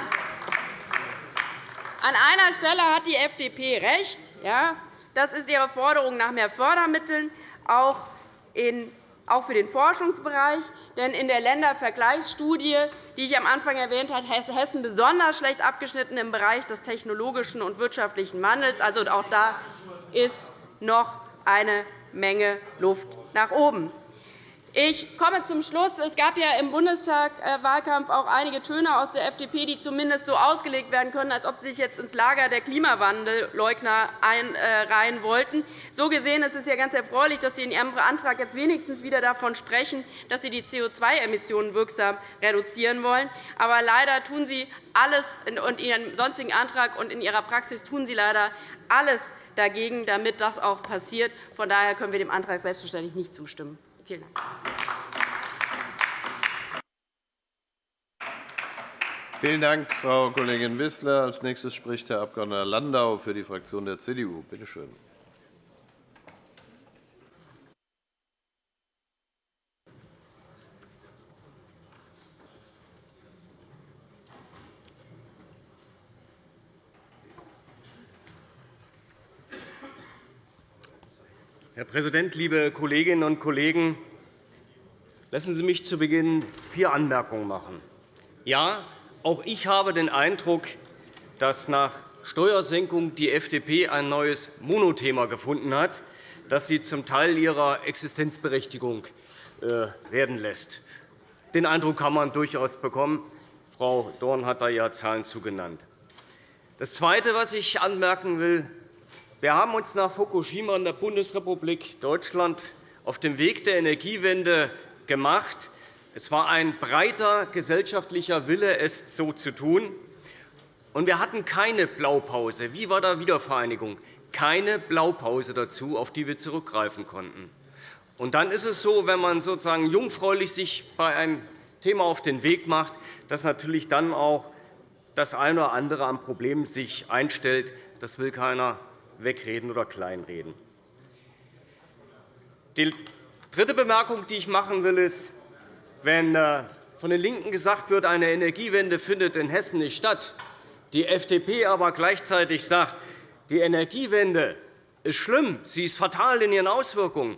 einer Stelle hat die FDP recht. Das ist ihre Forderung nach mehr Fördermitteln, auch für den Forschungsbereich. Denn in der Ländervergleichsstudie, die ich am Anfang erwähnt habe, ist Hessen besonders schlecht abgeschnitten im Bereich des technologischen und wirtschaftlichen Wandels. Also auch da ist noch eine Menge Luft nach oben. Ich komme zum Schluss. Es gab ja im Bundestagswahlkampf auch einige Töne aus der FDP, die zumindest so ausgelegt werden können, als ob sie sich jetzt ins Lager der Klimawandelleugner einreihen wollten. So gesehen ist es ja ganz erfreulich, dass Sie in Ihrem Antrag jetzt wenigstens wieder davon sprechen, dass Sie die CO2-Emissionen wirksam reduzieren wollen. Aber leider tun Sie alles in Ihrem sonstigen Antrag und in Ihrer Praxis tun Sie leider alles dagegen, damit das auch passiert. Von daher können wir dem Antrag selbstverständlich nicht zustimmen. Vielen Dank. Vielen Dank, Frau Kollegin Wissler. – Als nächstes spricht Herr Abg. Landau für die Fraktion der CDU. Bitte schön. Herr Präsident, liebe Kolleginnen und Kollegen! Lassen Sie mich zu Beginn vier Anmerkungen machen. Ja, auch ich habe den Eindruck, dass nach Steuersenkung die FDP ein neues Monothema gefunden hat, das sie zum Teil ihrer Existenzberechtigung äh, werden lässt. Den Eindruck kann man durchaus bekommen. Frau Dorn hat da ja Zahlen zugenannt. Das Zweite, was ich anmerken will, wir haben uns nach Fukushima in der Bundesrepublik Deutschland auf dem Weg der Energiewende gemacht. Es war ein breiter gesellschaftlicher Wille, es so zu tun. Und wir hatten keine Blaupause. Wie war der Wiedervereinigung? Keine Blaupause dazu, auf die wir zurückgreifen konnten. Und dann ist es so, wenn man sozusagen jungfräulich sich bei einem Thema auf den Weg macht, dass natürlich dann auch das eine oder andere an Problemen sich einstellt. Das will keiner wegreden oder kleinreden. Die dritte Bemerkung, die ich machen will, ist, wenn äh, von den LINKEN gesagt wird, eine Energiewende findet in Hessen nicht statt, die FDP aber gleichzeitig sagt, die Energiewende ist schlimm, sie ist fatal in ihren Auswirkungen,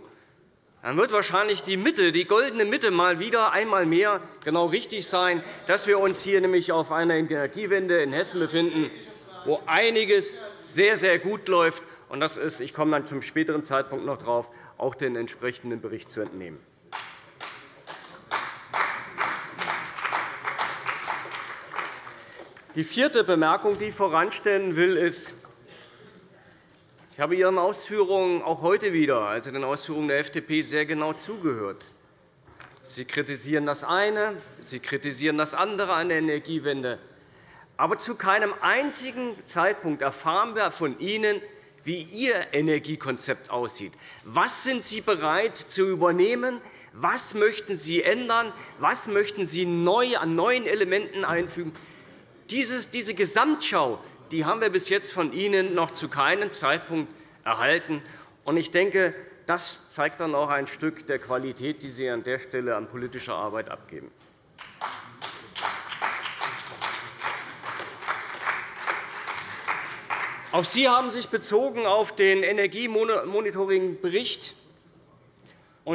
dann wird wahrscheinlich die Mitte, die goldene Mitte mal wieder einmal mehr genau richtig sein, dass wir uns hier nämlich auf einer Energiewende in Hessen befinden, wo einiges sehr, sehr gut läuft. Und das ist, ich komme dann zum späteren Zeitpunkt noch darauf, auch den entsprechenden Bericht zu entnehmen. Die vierte Bemerkung, die ich voranstellen will, ist, ich habe Ihren Ausführungen auch heute wieder, also den Ausführungen der FDP, sehr genau zugehört. Sie kritisieren das eine, Sie kritisieren das andere an der Energiewende. Aber zu keinem einzigen Zeitpunkt erfahren wir von Ihnen, wie Ihr Energiekonzept aussieht. Was sind Sie bereit zu übernehmen? Was möchten Sie ändern? Was möchten Sie neu an neuen Elementen einfügen? diese Gesamtschau die haben wir bis jetzt von Ihnen noch zu keinem Zeitpunkt erhalten. Ich denke, das zeigt dann auch ein Stück der Qualität, die Sie an der Stelle an politischer Arbeit abgeben. Auch Sie haben sich bezogen auf den Energiemonitoring-Bericht.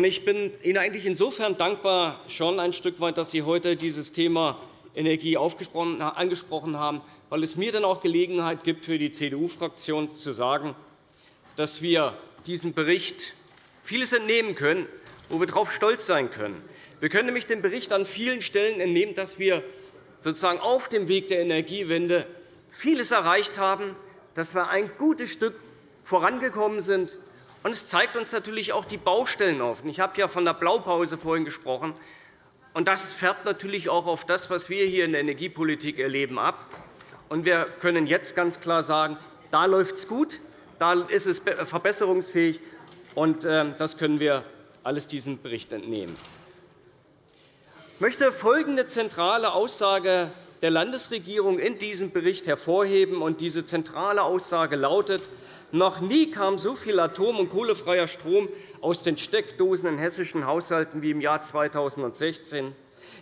Ich bin Ihnen eigentlich insofern dankbar, schon ein Stück weit, dass Sie heute dieses Thema Energie angesprochen haben, weil es mir dann auch Gelegenheit gibt, für die CDU-Fraktion zu sagen, dass wir diesem Bericht vieles entnehmen können, wo wir darauf stolz sein können. Wir können nämlich dem Bericht an vielen Stellen entnehmen, dass wir sozusagen auf dem Weg der Energiewende vieles erreicht haben, dass wir ein gutes Stück vorangekommen sind. es zeigt uns natürlich auch die Baustellen auf. Ich habe ja von der Blaupause vorhin gesprochen. das färbt natürlich auch auf das, was wir hier in der Energiepolitik erleben, ab. Und wir können jetzt ganz klar sagen, da läuft es gut, da ist es verbesserungsfähig. Und ähm, das können wir alles diesem Bericht entnehmen. Ich möchte folgende zentrale Aussage der Landesregierung in diesem Bericht hervorheben. Und diese zentrale Aussage lautet, noch nie kam so viel atom- und kohlefreier Strom aus den Steckdosen in hessischen Haushalten wie im Jahr 2016.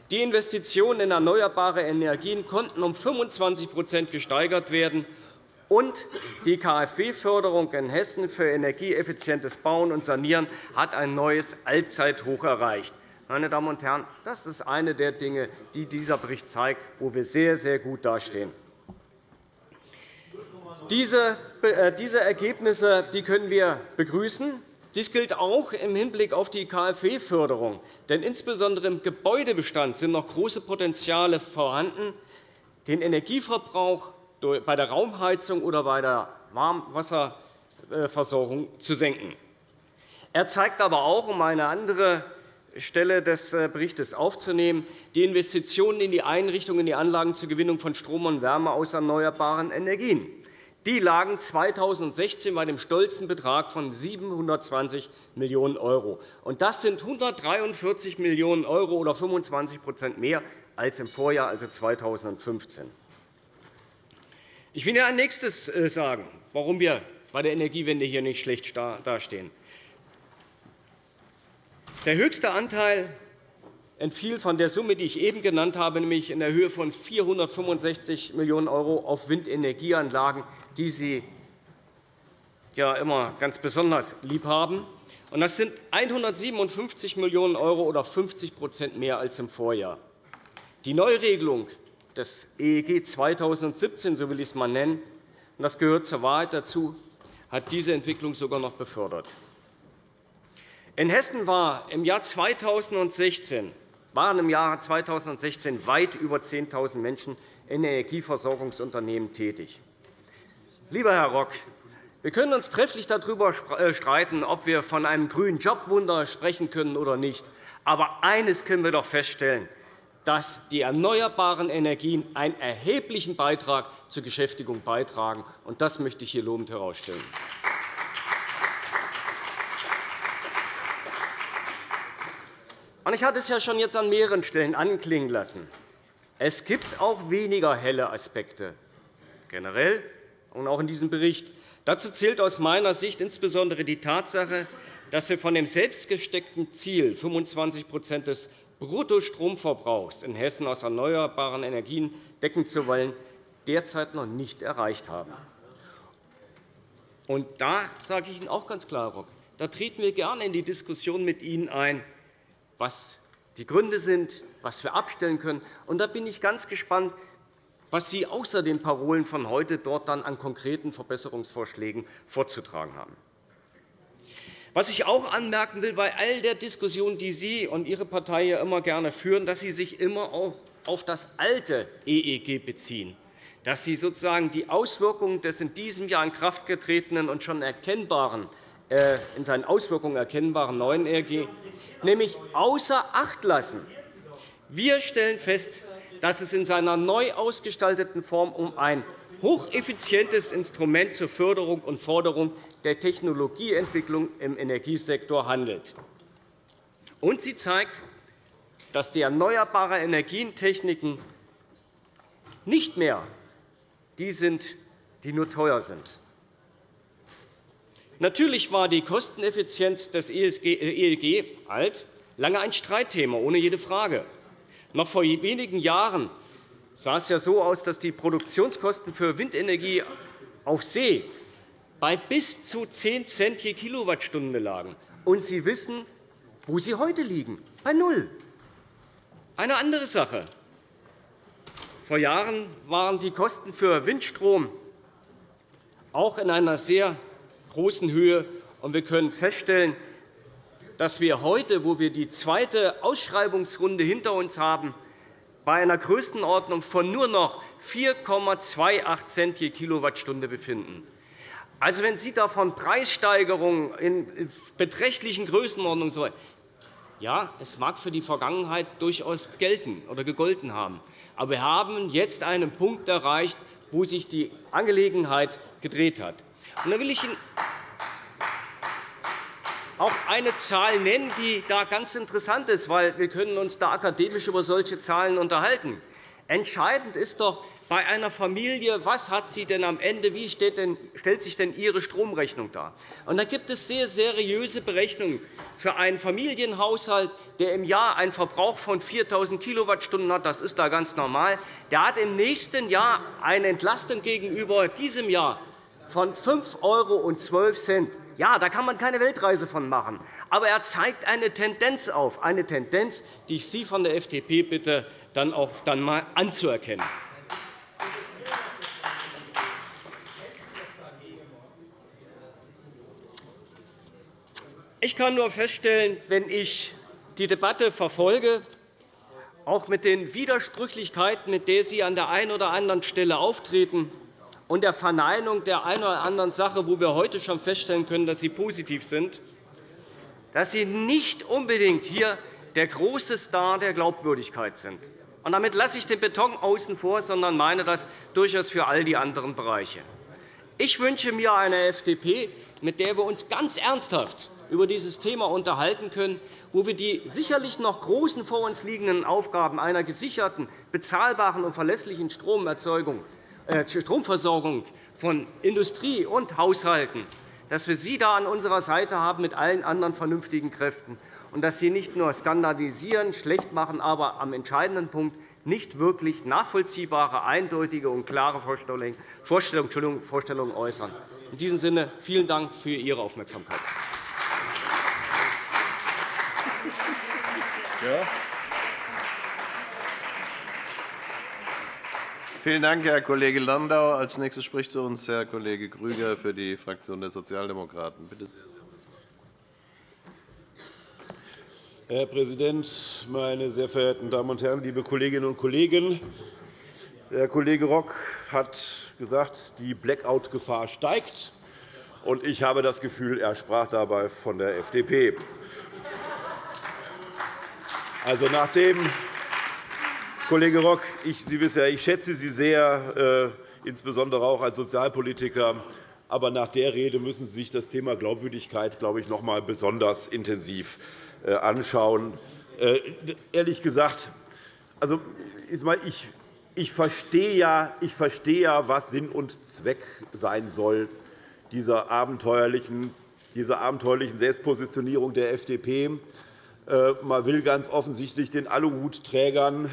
Die Investitionen in erneuerbare Energien konnten um 25% gesteigert werden, und die KfW-Förderung in Hessen für energieeffizientes Bauen und Sanieren hat ein neues Allzeithoch erreicht. Meine Damen und Herren, das ist eine der Dinge, die dieser Bericht zeigt, wo wir sehr, sehr gut dastehen. Diese äh, Ergebnisse können wir begrüßen. Dies gilt auch im Hinblick auf die KfW-Förderung. Denn insbesondere im Gebäudebestand sind noch große Potenziale vorhanden, den Energieverbrauch bei der Raumheizung oder bei der Warmwasserversorgung zu senken. Er zeigt aber auch, um eine andere Stelle des äh, Berichts aufzunehmen, die Investitionen in die Einrichtungen, in die Anlagen zur Gewinnung von Strom und Wärme aus erneuerbaren Energien. Die lagen 2016 bei dem stolzen Betrag von 720 Millionen €. Das sind 143 Millionen € oder 25% mehr als im Vorjahr, also 2015. Ich will Ihnen ein nächstes äh, sagen, warum wir bei der Energiewende hier nicht schlecht dastehen. Der höchste Anteil entfiel von der Summe, die ich eben genannt habe, nämlich in der Höhe von 465 Millionen € auf Windenergieanlagen, die Sie ja immer ganz besonders lieb haben. Das sind 157 Millionen € oder 50% mehr als im Vorjahr. Die Neuregelung des EEG 2017, so will ich es einmal nennen, und das gehört zur Wahrheit dazu, hat diese Entwicklung sogar noch befördert. In Hessen war im Jahr 2016 waren im Jahr 2016 weit über 10.000 Menschen in Energieversorgungsunternehmen tätig. Lieber Herr Rock, wir können uns trefflich darüber äh, streiten, ob wir von einem grünen Jobwunder sprechen können oder nicht. Aber eines können wir doch feststellen. dass die erneuerbaren Energien einen erheblichen Beitrag zur Beschäftigung beitragen. Das möchte ich hier lobend herausstellen. Ich hatte es ja schon jetzt an mehreren Stellen anklingen lassen. Es gibt auch weniger helle Aspekte, generell und auch in diesem Bericht. Dazu zählt aus meiner Sicht insbesondere die Tatsache, dass wir von dem selbstgesteckten Ziel, 25% des Bruttostromverbrauchs in Hessen aus erneuerbaren Energien decken zu wollen, derzeit noch nicht erreicht haben. Und da sage ich Ihnen auch ganz klar, Rock, da treten wir gerne in die Diskussion mit Ihnen ein, was die Gründe sind, was wir abstellen können. Und da bin ich ganz gespannt, was Sie außer den Parolen von heute dort dann an konkreten Verbesserungsvorschlägen vorzutragen haben. Was ich auch anmerken will, bei all der Diskussion, die Sie und Ihre Partei ja immer gerne führen, dass Sie sich immer auch auf das alte EEG beziehen, dass Sie sozusagen die Auswirkungen des in diesem Jahr in Kraft getretenen und schon erkennbaren in seinen Auswirkungen erkennbaren neuen EEG, nämlich außer Acht lassen. Wir stellen fest, dass es in seiner neu ausgestalteten Form um ein hocheffizientes Instrument zur Förderung und Forderung der Technologieentwicklung im Energiesektor handelt. Und sie zeigt, dass die erneuerbaren Energientechniken nicht mehr die sind, die nur teuer sind. Natürlich war die Kosteneffizienz des EEG e alt lange ein Streitthema, ohne jede Frage. Noch vor wenigen Jahren sah es ja so aus, dass die Produktionskosten für Windenergie auf See bei bis zu 10 Cent je Kilowattstunde lagen. Und Sie wissen, wo sie heute liegen, bei null. Eine andere Sache. Vor Jahren waren die Kosten für Windstrom auch in einer sehr großen Höhe. Wir können feststellen, dass wir heute, wo wir die zweite Ausschreibungsrunde hinter uns haben, bei einer Größenordnung von nur noch 4,28 Cent je Kilowattstunde befinden. Also, wenn Sie da von Preissteigerungen in beträchtlichen Größenordnungen so ja, es mag für die Vergangenheit durchaus gelten oder gegolten haben. Aber wir haben jetzt einen Punkt erreicht, wo sich die Angelegenheit gedreht hat. Und da will ich Ihnen auch eine Zahl nennen, die da ganz interessant ist, weil wir können uns da akademisch über solche Zahlen unterhalten. Entscheidend ist doch bei einer Familie, was hat sie denn am Ende, wie stellt sich denn ihre Stromrechnung dar? Und da gibt es sehr seriöse Berechnungen für einen Familienhaushalt, der im Jahr einen Verbrauch von 4.000 Kilowattstunden hat. Das ist da ganz normal. Der hat im nächsten Jahr eine Entlastung gegenüber diesem Jahr von 5,12 €. Ja, da kann man keine Weltreise von machen. Aber er zeigt eine Tendenz auf, eine Tendenz, die ich Sie von der FDP bitte, dann auch dann mal anzuerkennen. Ich kann nur feststellen, wenn ich die Debatte verfolge, auch mit den Widersprüchlichkeiten, mit denen Sie an der einen oder anderen Stelle auftreten, und der Verneinung der einen oder anderen Sache, wo wir heute schon feststellen können, dass sie positiv sind, dass Sie nicht unbedingt hier der große Star der Glaubwürdigkeit sind. Und damit lasse ich den Beton außen vor, sondern meine das durchaus für all die anderen Bereiche. Ich wünsche mir eine FDP, mit der wir uns ganz ernsthaft über dieses Thema unterhalten können, wo wir die sicherlich noch großen vor uns liegenden Aufgaben einer gesicherten, bezahlbaren und verlässlichen Stromerzeugung äh, Stromversorgung von Industrie und Haushalten, dass wir Sie da an unserer Seite haben mit allen anderen vernünftigen Kräften und dass Sie nicht nur skandalisieren, schlecht machen, aber am entscheidenden Punkt nicht wirklich nachvollziehbare, eindeutige und klare Vorstellungen, Vorstellungen äußern. In diesem Sinne vielen Dank für Ihre Aufmerksamkeit. Ja. Vielen Dank, Herr Kollege Landau. – Als nächstes spricht zu uns Herr Kollege Grüger für die Fraktion der Sozialdemokraten. Bitte sehr. Herr Präsident, meine sehr verehrten Damen und Herren, liebe Kolleginnen und Kollegen! Der Kollege Rock hat gesagt, die Blackout-Gefahr steigt. Ich habe das Gefühl, er sprach dabei von der FDP. Also, nachdem Kollege Rock, ich, Sie wissen ja, ich schätze Sie sehr, äh, insbesondere auch als Sozialpolitiker. Aber nach der Rede müssen Sie sich das Thema Glaubwürdigkeit, glaube ich, noch einmal besonders intensiv anschauen. Äh, ehrlich gesagt, also, ich, ich, verstehe ja, ich verstehe ja, was Sinn und Zweck sein soll dieser abenteuerlichen, dieser abenteuerlichen Selbstpositionierung der FDP. Äh, man will ganz offensichtlich den Aluhutträgern,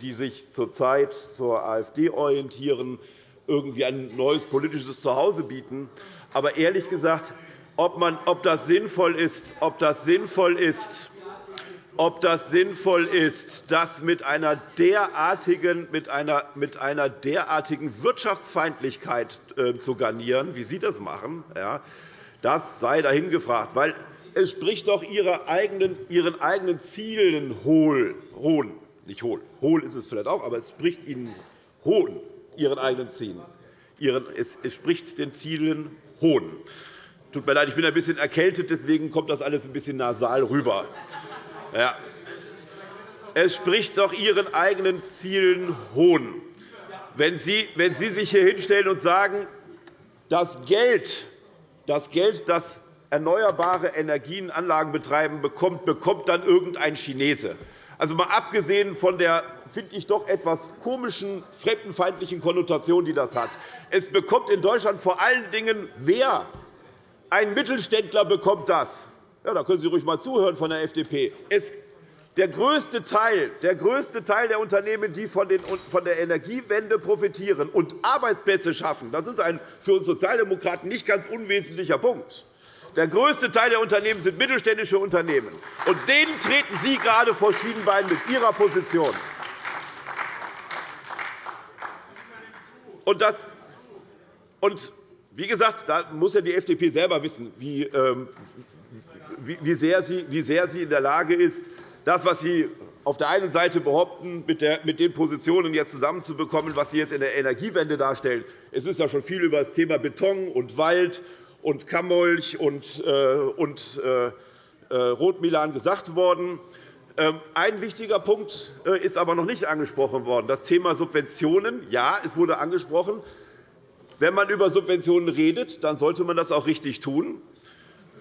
die sich zurzeit zur AfD orientieren, irgendwie ein neues politisches Zuhause bieten. Aber ehrlich gesagt, ob, man, ob das sinnvoll ist, ob das sinnvoll ist, ob das sinnvoll ist, das mit einer derartigen, mit einer, mit einer derartigen Wirtschaftsfeindlichkeit äh, zu garnieren, wie Sie das machen, ja, das sei dahin gefragt. Weil es spricht doch eigenen, Ihren eigenen Zielen hohl, hohn. Nicht hohl. Hohl ist es vielleicht auch, aber es spricht Ihnen hohn, Ihren eigenen Zielen. Es spricht den Zielen hohn. Tut mir leid, ich bin ein bisschen erkältet, deswegen kommt das alles ein bisschen nasal rüber. Ja. Es spricht doch Ihren eigenen Zielen Hohn, wenn Sie, wenn Sie sich hier hinstellen und sagen, das Geld, das Geld, das erneuerbare Energienanlagen betreiben, bekommt, bekommt dann irgendein Chinese. Also mal abgesehen von der, finde ich, doch etwas komischen, fremdenfeindlichen Konnotation, die das hat. Es bekommt in Deutschland vor allen Dingen wer? Ein Mittelständler bekommt das. Ja, da können Sie ruhig einmal zuhören von der FDP. Der größte, Teil, der größte Teil der Unternehmen, die von der Energiewende profitieren und Arbeitsplätze schaffen, das ist ein für uns Sozialdemokraten nicht ganz unwesentlicher Punkt. Der größte Teil der Unternehmen sind mittelständische Unternehmen. Und denen treten Sie gerade vor Schienenbein mit Ihrer Position. Und das, und wie gesagt, da muss ja die FDP selber wissen, wie, ähm, wie, sehr sie, in der Lage ist, das, was Sie auf der einen Seite behaupten, mit, den Positionen jetzt zusammenzubekommen, was Sie jetzt in der Energiewende darstellen. Es ist ja schon viel über das Thema Beton und Wald und Kammolch und, äh, äh, äh, Rotmilan gesagt worden. Ähm, ein wichtiger Punkt ist aber noch nicht angesprochen worden, das Thema Subventionen. Ja, es wurde angesprochen. Wenn man über Subventionen redet, dann sollte man das auch richtig tun.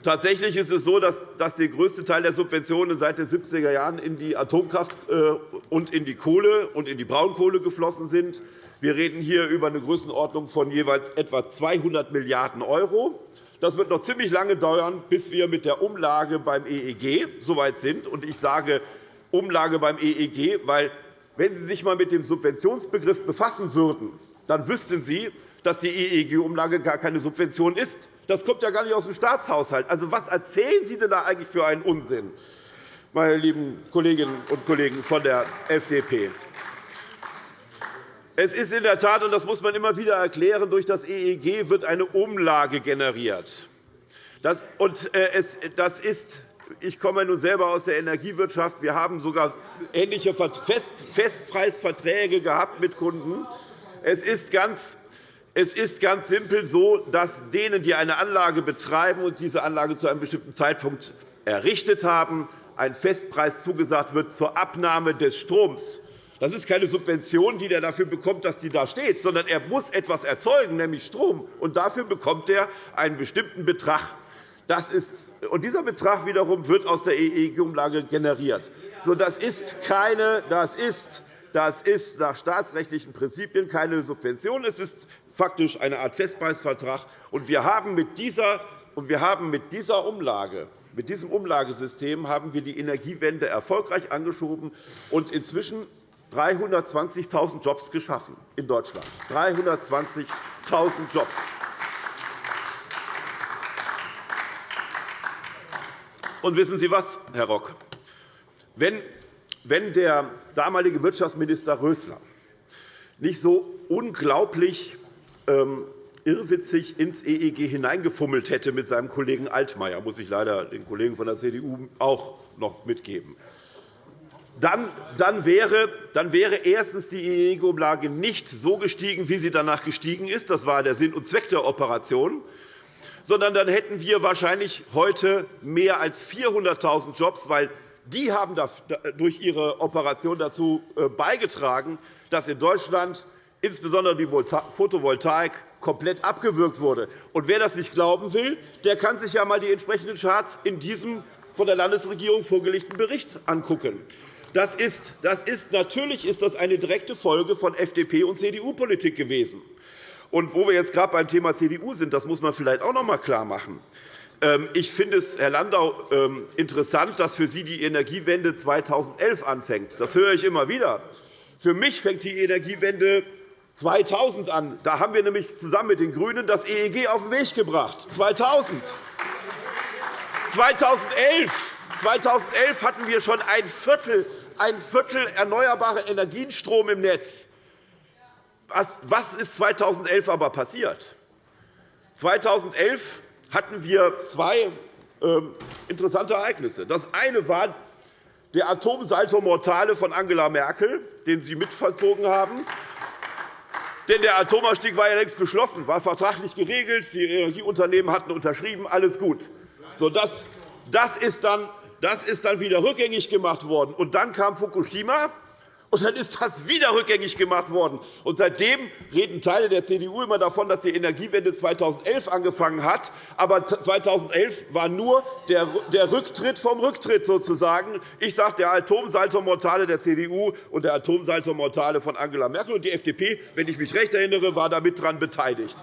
Tatsächlich ist es so, dass der größte Teil der Subventionen seit den 70er Jahren in die Atomkraft und in die Kohle und in die Braunkohle geflossen sind. Wir reden hier über eine Größenordnung von jeweils etwa 200 Milliarden €. Das wird noch ziemlich lange dauern, bis wir mit der Umlage beim EEG so weit sind. Ich sage Umlage beim EEG, weil, wenn Sie sich einmal mit dem Subventionsbegriff befassen würden, dann wüssten Sie, dass die EEG-Umlage gar keine Subvention ist. Das kommt ja gar nicht aus dem Staatshaushalt. Also, was erzählen Sie denn da eigentlich für einen Unsinn, meine lieben Kolleginnen und Kollegen von der FDP? Es ist in der Tat, und das muss man immer wieder erklären, durch das EEG wird eine Umlage generiert. Das, und, äh, das ist ich komme nun selber aus der Energiewirtschaft. Wir haben sogar ähnliche Festpreisverträge gehabt mit Kunden. Es ist ganz es ist ganz simpel so, dass denen, die eine Anlage betreiben und diese Anlage zu einem bestimmten Zeitpunkt errichtet haben, ein Festpreis zugesagt wird zur Abnahme des Stroms. Das ist keine Subvention, die er dafür bekommt, dass die da steht, sondern er muss etwas erzeugen, nämlich Strom. Und dafür bekommt er einen bestimmten Betrag. Das ist, und dieser Betrag wiederum wird aus der EEG-Umlage generiert. So, das, ist keine, das, ist, das ist nach staatsrechtlichen Prinzipien keine Subvention. Es ist faktisch eine Art Festpreisvertrag. Und wir haben mit dieser, und wir haben mit dieser Umlage mit diesem Umlagesystem haben wir die Energiewende erfolgreich angeschoben und inzwischen 320.000 Jobs geschaffen in Deutschland. 320.000 Jobs. Und wissen Sie was, Herr Rock? Wenn der damalige Wirtschaftsminister Rösler nicht so unglaublich irrwitzig ins EEG hineingefummelt hätte mit seinem Kollegen Altmaier, muss ich leider den Kollegen von der CDU auch noch mitgeben. Dann, dann, wäre, dann wäre erstens die EEG-Umlage nicht so gestiegen, wie sie danach gestiegen ist. Das war der Sinn und Zweck der Operation. Sondern dann hätten wir wahrscheinlich heute mehr als 400.000 Jobs, weil die haben durch ihre Operation dazu äh, beigetragen, dass in Deutschland insbesondere die Photovoltaik komplett abgewürgt wurde. Und wer das nicht glauben will, der kann sich ja einmal die entsprechenden Charts in diesem von der Landesregierung vorgelegten Bericht angucken. Das ist, das ist, natürlich ist das eine direkte Folge von FDP- und CDU-Politik gewesen. Und wo wir jetzt gerade beim Thema CDU sind, das muss man vielleicht auch noch einmal klarmachen. Ähm, ich finde es, Herr Landau, ähm, interessant, dass für Sie die Energiewende 2011 anfängt. Das höre ich immer wieder. Für mich fängt die Energiewende 2000 an. Da haben wir nämlich zusammen mit den GRÜNEN das EEG auf den Weg gebracht. 2000. 2011, 2011 hatten wir schon ein Viertel, ein Viertel erneuerbare Energienstrom im Netz. Was ist 2011 aber passiert? 2011 hatten wir zwei ähm, interessante Ereignisse. Das eine war der Atomsalto Mortale von Angela Merkel, den Sie mitvollzogen haben. Denn der Atomausstieg war ja längst beschlossen, war vertraglich geregelt. Die Energieunternehmen hatten unterschrieben, alles gut. So, das, das, ist dann, das ist dann wieder rückgängig gemacht worden. Und dann kam Fukushima, und dann ist das wieder rückgängig gemacht worden. Und seitdem reden Teile der CDU immer davon, dass die Energiewende 2011 angefangen hat. Aber 2011 war nur der Rücktritt vom Rücktritt sozusagen. Ich sage, der Atomsaltomortale der CDU und der Atomsaltomortale von Angela Merkel. Und die FDP, wenn ich mich recht erinnere, war damit daran beteiligt.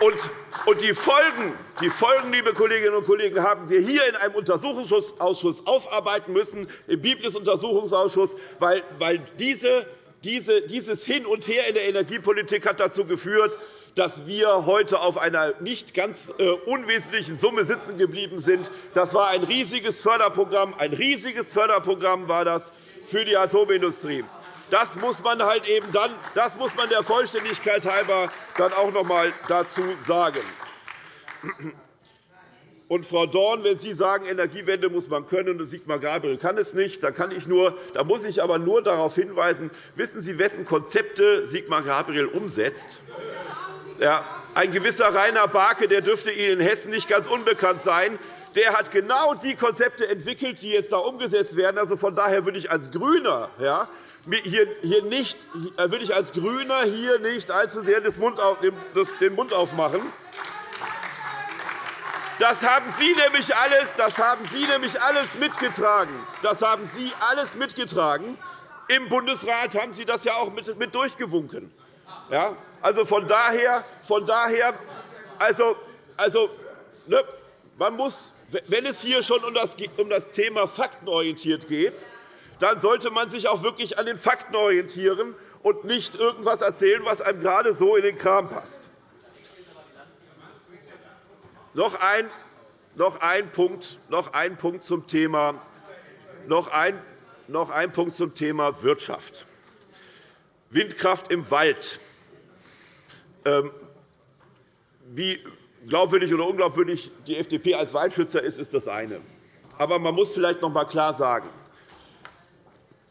Und die Folgen, die Folgen, liebe Kolleginnen und Kollegen, haben wir hier in einem Untersuchungsausschuss aufarbeiten müssen, im Biblis-Untersuchungsausschuss, weil diese, dieses Hin und Her in der Energiepolitik hat dazu geführt, dass wir heute auf einer nicht ganz äh, unwesentlichen Summe sitzen geblieben sind. Das war ein riesiges Förderprogramm. Ein riesiges Förderprogramm war das für die Atomindustrie. Das muss man halt eben dann, das muss man der Vollständigkeit halber dann auch noch einmal dazu sagen. Und, Frau Dorn, wenn Sie sagen, Energiewende muss man können und Sigmar Gabriel kann es nicht, dann kann ich nur, da muss ich aber nur darauf hinweisen, wissen Sie, wessen Konzepte Sigmar Gabriel umsetzt? Ja, ein gewisser Rainer Barke der dürfte Ihnen in Hessen nicht ganz unbekannt sein. Der hat genau die Konzepte entwickelt, die jetzt da umgesetzt werden. Also von daher würde ich als GRÜNER ja, hier, hier nicht, würde ich als GRÜNER hier nicht allzu sehr den Mund aufmachen. Das haben Sie nämlich alles, das haben Sie nämlich alles mitgetragen. Das haben Sie alles mitgetragen. Im Bundesrat haben Sie das ja auch mit durchgewunken. Ja, also von daher, von daher also, also, ne, man muss, wenn es hier schon um das Thema faktenorientiert geht, dann sollte man sich auch wirklich an den Fakten orientieren und nicht irgendetwas erzählen, was einem gerade so in den Kram passt. Noch ein, noch ein, Punkt, noch ein Punkt zum Thema noch ein, noch ein Punkt zum Thema Wirtschaft. Windkraft im Wald. Ähm, wie glaubwürdig oder unglaubwürdig die FDP als Waldschützer ist, ist das eine. Aber man muss vielleicht noch einmal klar sagen,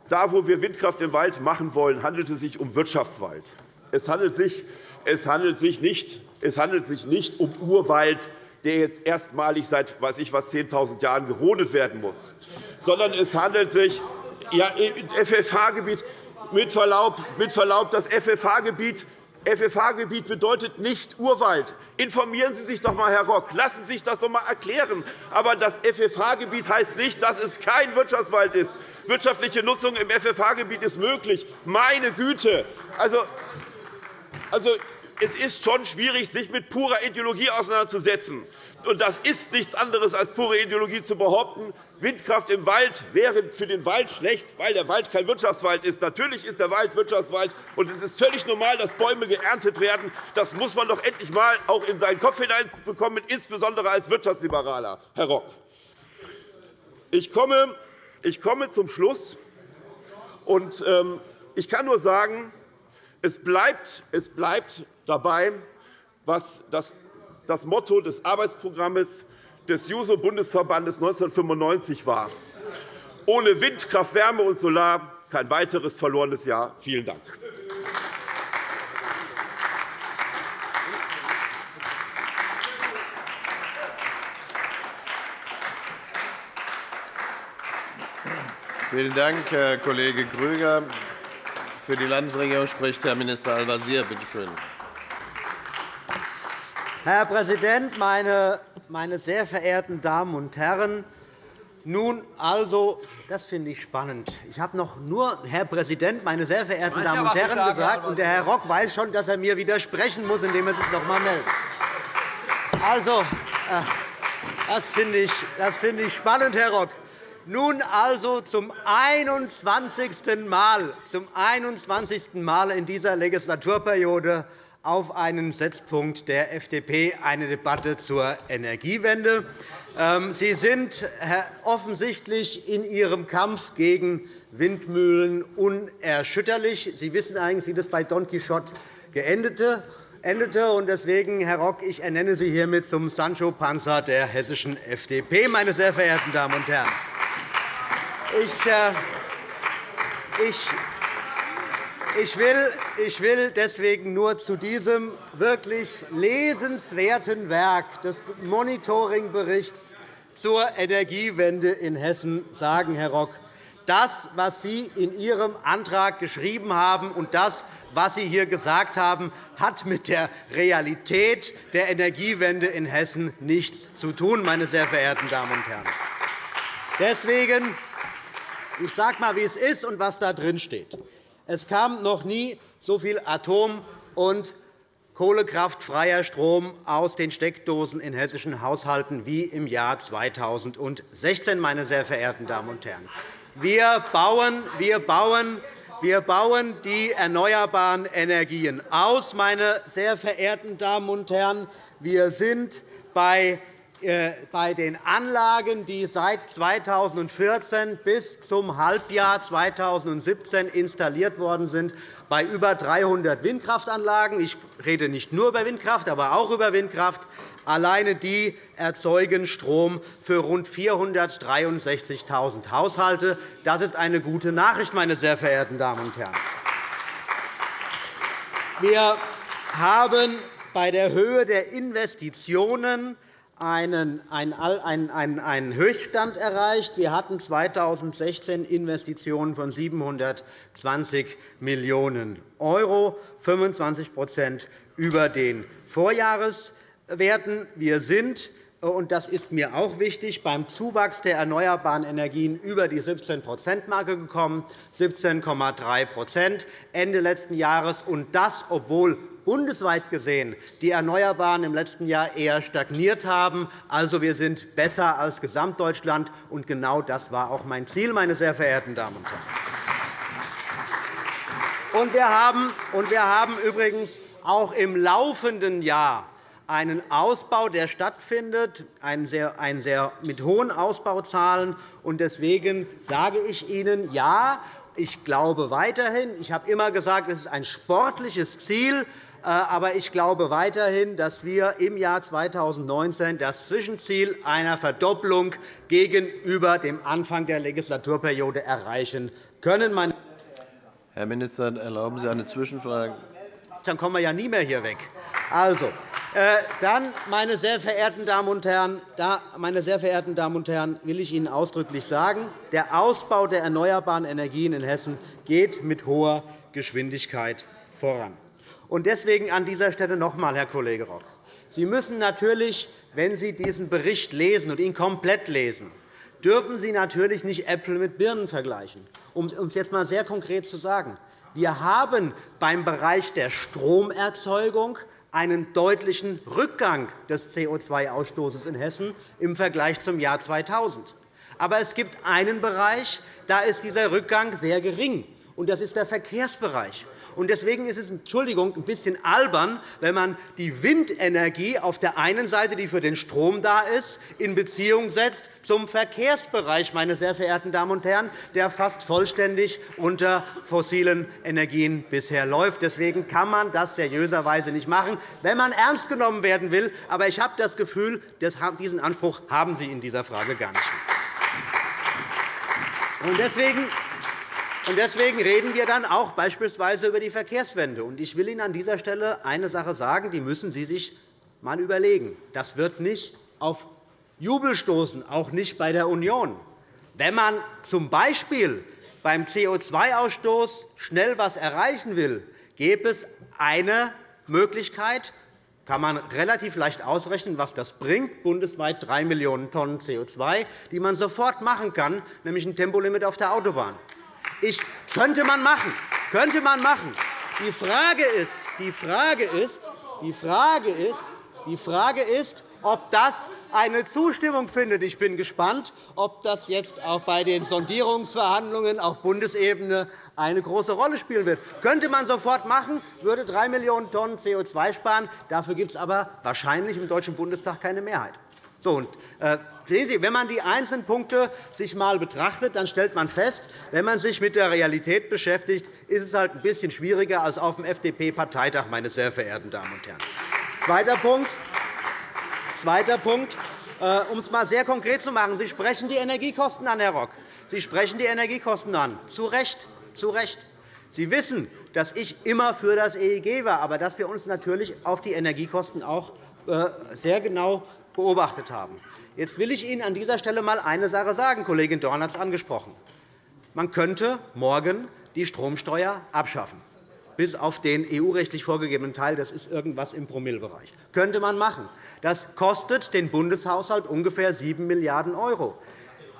da, wo wir Windkraft im Wald machen wollen, handelt es sich um Wirtschaftswald. Es handelt sich, es handelt sich, nicht, es handelt sich nicht um Urwald, der jetzt erstmalig seit weiß ich was, 10.000 Jahren gerodet werden muss, sondern es handelt sich ja, FFH-Gebiet mit Verlaub, mit Verlaub, das FFH-Gebiet FFH-Gebiet bedeutet nicht Urwald. Informieren Sie sich doch einmal, Herr Rock. Lassen Sie sich das doch einmal erklären. Aber das FFH-Gebiet heißt nicht, dass es kein Wirtschaftswald ist. Wirtschaftliche Nutzung im FFH-Gebiet ist möglich. Meine Güte! Also, also, es ist schon schwierig, sich mit purer Ideologie auseinanderzusetzen. Und das ist nichts anderes als pure Ideologie zu behaupten, Windkraft im Wald wäre für den Wald schlecht, weil der Wald kein Wirtschaftswald ist. Natürlich ist der Wald Wirtschaftswald, und es ist völlig normal, dass Bäume geerntet werden. Das muss man doch endlich einmal auch in seinen Kopf hineinbekommen, insbesondere als Wirtschaftsliberaler, Herr Rock. Ich komme ich komme zum Schluss. Und, ähm, ich kann nur sagen, es bleibt, es bleibt dabei, was das, das Motto des Arbeitsprogramms des JUSO-Bundesverbandes 1995 war. Ohne Wind, Kraft, Wärme und Solar kein weiteres verlorenes Jahr. Vielen Dank. Vielen Dank, Herr Kollege Grüger. Für die Landesregierung spricht Herr Minister Al-Wazir. Bitte schön. Herr Präsident, meine, meine sehr verehrten Damen und Herren! Nun also, das finde ich spannend. Ich habe noch nur Herr Präsident, meine sehr verehrten Damen und Herren gesagt, und der Herr Rock weiß schon, dass er mir widersprechen muss, indem er sich noch einmal meldet. Also, äh, das finde ich, das finde ich spannend, Herr Rock. Nun also zum 21. Mal, zum 21. Mal in dieser Legislaturperiode auf einen Setzpunkt der FDP eine Debatte zur Energiewende. Ähm, Sie sind offensichtlich in Ihrem Kampf gegen Windmühlen unerschütterlich. Sie wissen eigentlich, wie das bei Don Quixote endete. Deswegen, Herr Rock, ich ernenne Sie hiermit zum Sancho Panza der hessischen FDP, meine sehr verehrten Damen und Herren. Ich, äh, ich, ich, will, ich will deswegen nur zu diesem wirklich lesenswerten Werk des Monitoringberichts zur Energiewende in Hessen sagen, Herr Rock, das, was Sie in Ihrem Antrag geschrieben haben, und das, was Sie hier gesagt haben, hat mit der Realität der Energiewende in Hessen nichts zu tun, meine sehr verehrten Damen und Herren. Deswegen ich sage einmal, wie es ist und was da drin steht. Es kam noch nie so viel Atom- und kohlekraftfreier Strom aus den Steckdosen in hessischen Haushalten wie im Jahr 2016, meine sehr verehrten Damen und Herren. Wir bauen, wir bauen wir bauen die erneuerbaren Energien aus, meine sehr verehrten Damen und Herren. Wir sind bei bei den Anlagen, die seit 2014 bis zum Halbjahr 2017 installiert worden sind, bei über 300 Windkraftanlagen. Ich rede nicht nur über Windkraft, aber auch über Windkraft. Alleine die erzeugen Strom für rund 463.000 Haushalte. Das ist eine gute Nachricht, meine sehr verehrten Damen und Herren. Wir haben bei der Höhe der Investitionen einen, einen, Höchststand erreicht. Wir hatten 2016 Investitionen von 720 Millionen €, 25% über den Vorjahreswerten. Wir sind und das ist mir auch wichtig, beim Zuwachs der erneuerbaren Energien über die 17-%-Marke gekommen, 17,3 Ende letzten Jahres, und das, obwohl bundesweit gesehen die Erneuerbaren im letzten Jahr eher stagniert haben. Also, wir sind besser als Gesamtdeutschland, und genau das war auch mein Ziel, meine sehr verehrten Damen und Herren. Wir haben übrigens auch im laufenden Jahr einen Ausbau, der stattfindet, einen sehr, einen sehr mit hohen Ausbauzahlen. Deswegen sage ich Ihnen, ja, ich glaube weiterhin, ich habe immer gesagt, es ist ein sportliches Ziel, äh, aber ich glaube weiterhin, dass wir im Jahr 2019 das Zwischenziel einer Verdopplung gegenüber dem Anfang der Legislaturperiode erreichen können. Herr Minister, erlauben Sie eine Zwischenfrage? Dann kommen wir ja nie mehr hier weg. Also, dann, meine sehr verehrten Damen und Herren, meine sehr verehrten Damen und Herren, will ich Ihnen ausdrücklich sagen, der Ausbau der erneuerbaren Energien in Hessen geht mit hoher Geschwindigkeit voran. Deswegen an dieser Stelle noch einmal, Herr Kollege Rock. Sie müssen natürlich, wenn Sie diesen Bericht lesen und ihn komplett lesen, dürfen Sie natürlich nicht Äpfel mit Birnen vergleichen. Um es jetzt einmal sehr konkret zu sagen. Wir haben beim Bereich der Stromerzeugung einen deutlichen Rückgang des CO2-Ausstoßes in Hessen im Vergleich zum Jahr 2000. Aber es gibt einen Bereich, da ist dieser Rückgang sehr gering, und das ist der Verkehrsbereich. Deswegen ist es Entschuldigung, ein bisschen albern, wenn man die Windenergie auf der einen Seite, die für den Strom da ist, in Beziehung setzt zum Verkehrsbereich, meine sehr verehrten Damen und Herren, der fast vollständig unter fossilen Energien bisher läuft. Deswegen kann man das seriöserweise nicht machen, wenn man ernst genommen werden will. Aber ich habe das Gefühl, diesen Anspruch haben Sie in dieser Frage gar nicht. Deswegen und deswegen reden wir dann auch beispielsweise über die Verkehrswende. Ich will Ihnen an dieser Stelle eine Sache sagen, die müssen Sie sich einmal überlegen. Das wird nicht auf Jubel stoßen, auch nicht bei der Union, Wenn man z. B. beim CO2-Ausstoß schnell etwas erreichen will, gäbe es eine Möglichkeit, kann man relativ leicht ausrechnen, was das bringt, bundesweit 3 Millionen Tonnen CO2, die man sofort machen kann, nämlich ein Tempolimit auf der Autobahn. Ich, könnte man machen. Könnte man machen. Die Frage ist, die Frage ist, die Frage ist, die Frage ist ob das eine Zustimmung findet. Ich bin gespannt, ob das jetzt auch bei den Sondierungsverhandlungen auf Bundesebene eine große Rolle spielen wird. Das könnte man sofort machen, würde 3 Millionen Tonnen CO2 sparen. Dafür gibt es aber wahrscheinlich im Deutschen Bundestag keine Mehrheit. So, und, äh, sehen Sie, wenn man die einzelnen Punkte sich einmal betrachtet, dann stellt man fest, wenn man sich mit der Realität beschäftigt, ist es halt ein bisschen schwieriger als auf dem FDP-Parteitag, meine sehr verehrten Damen und Herren. Zweiter Punkt. Zweiter Punkt. Äh, um es einmal sehr konkret zu machen. Sie sprechen die Energiekosten an, Herr Rock. Sie sprechen die Energiekosten an. Zu Recht. Zu Recht. Sie wissen, dass ich immer für das EEG war, aber dass wir uns natürlich auf die Energiekosten auch äh, sehr genau beobachtet haben. Jetzt will ich Ihnen an dieser Stelle einmal eine Sache sagen. Kollegin Dorn hat es angesprochen. Man könnte morgen die Stromsteuer abschaffen, bis auf den EU-rechtlich vorgegebenen Teil. Das ist irgendwas im Promillebereich. Das könnte man machen. Das kostet den Bundeshaushalt ungefähr 7 Milliarden €.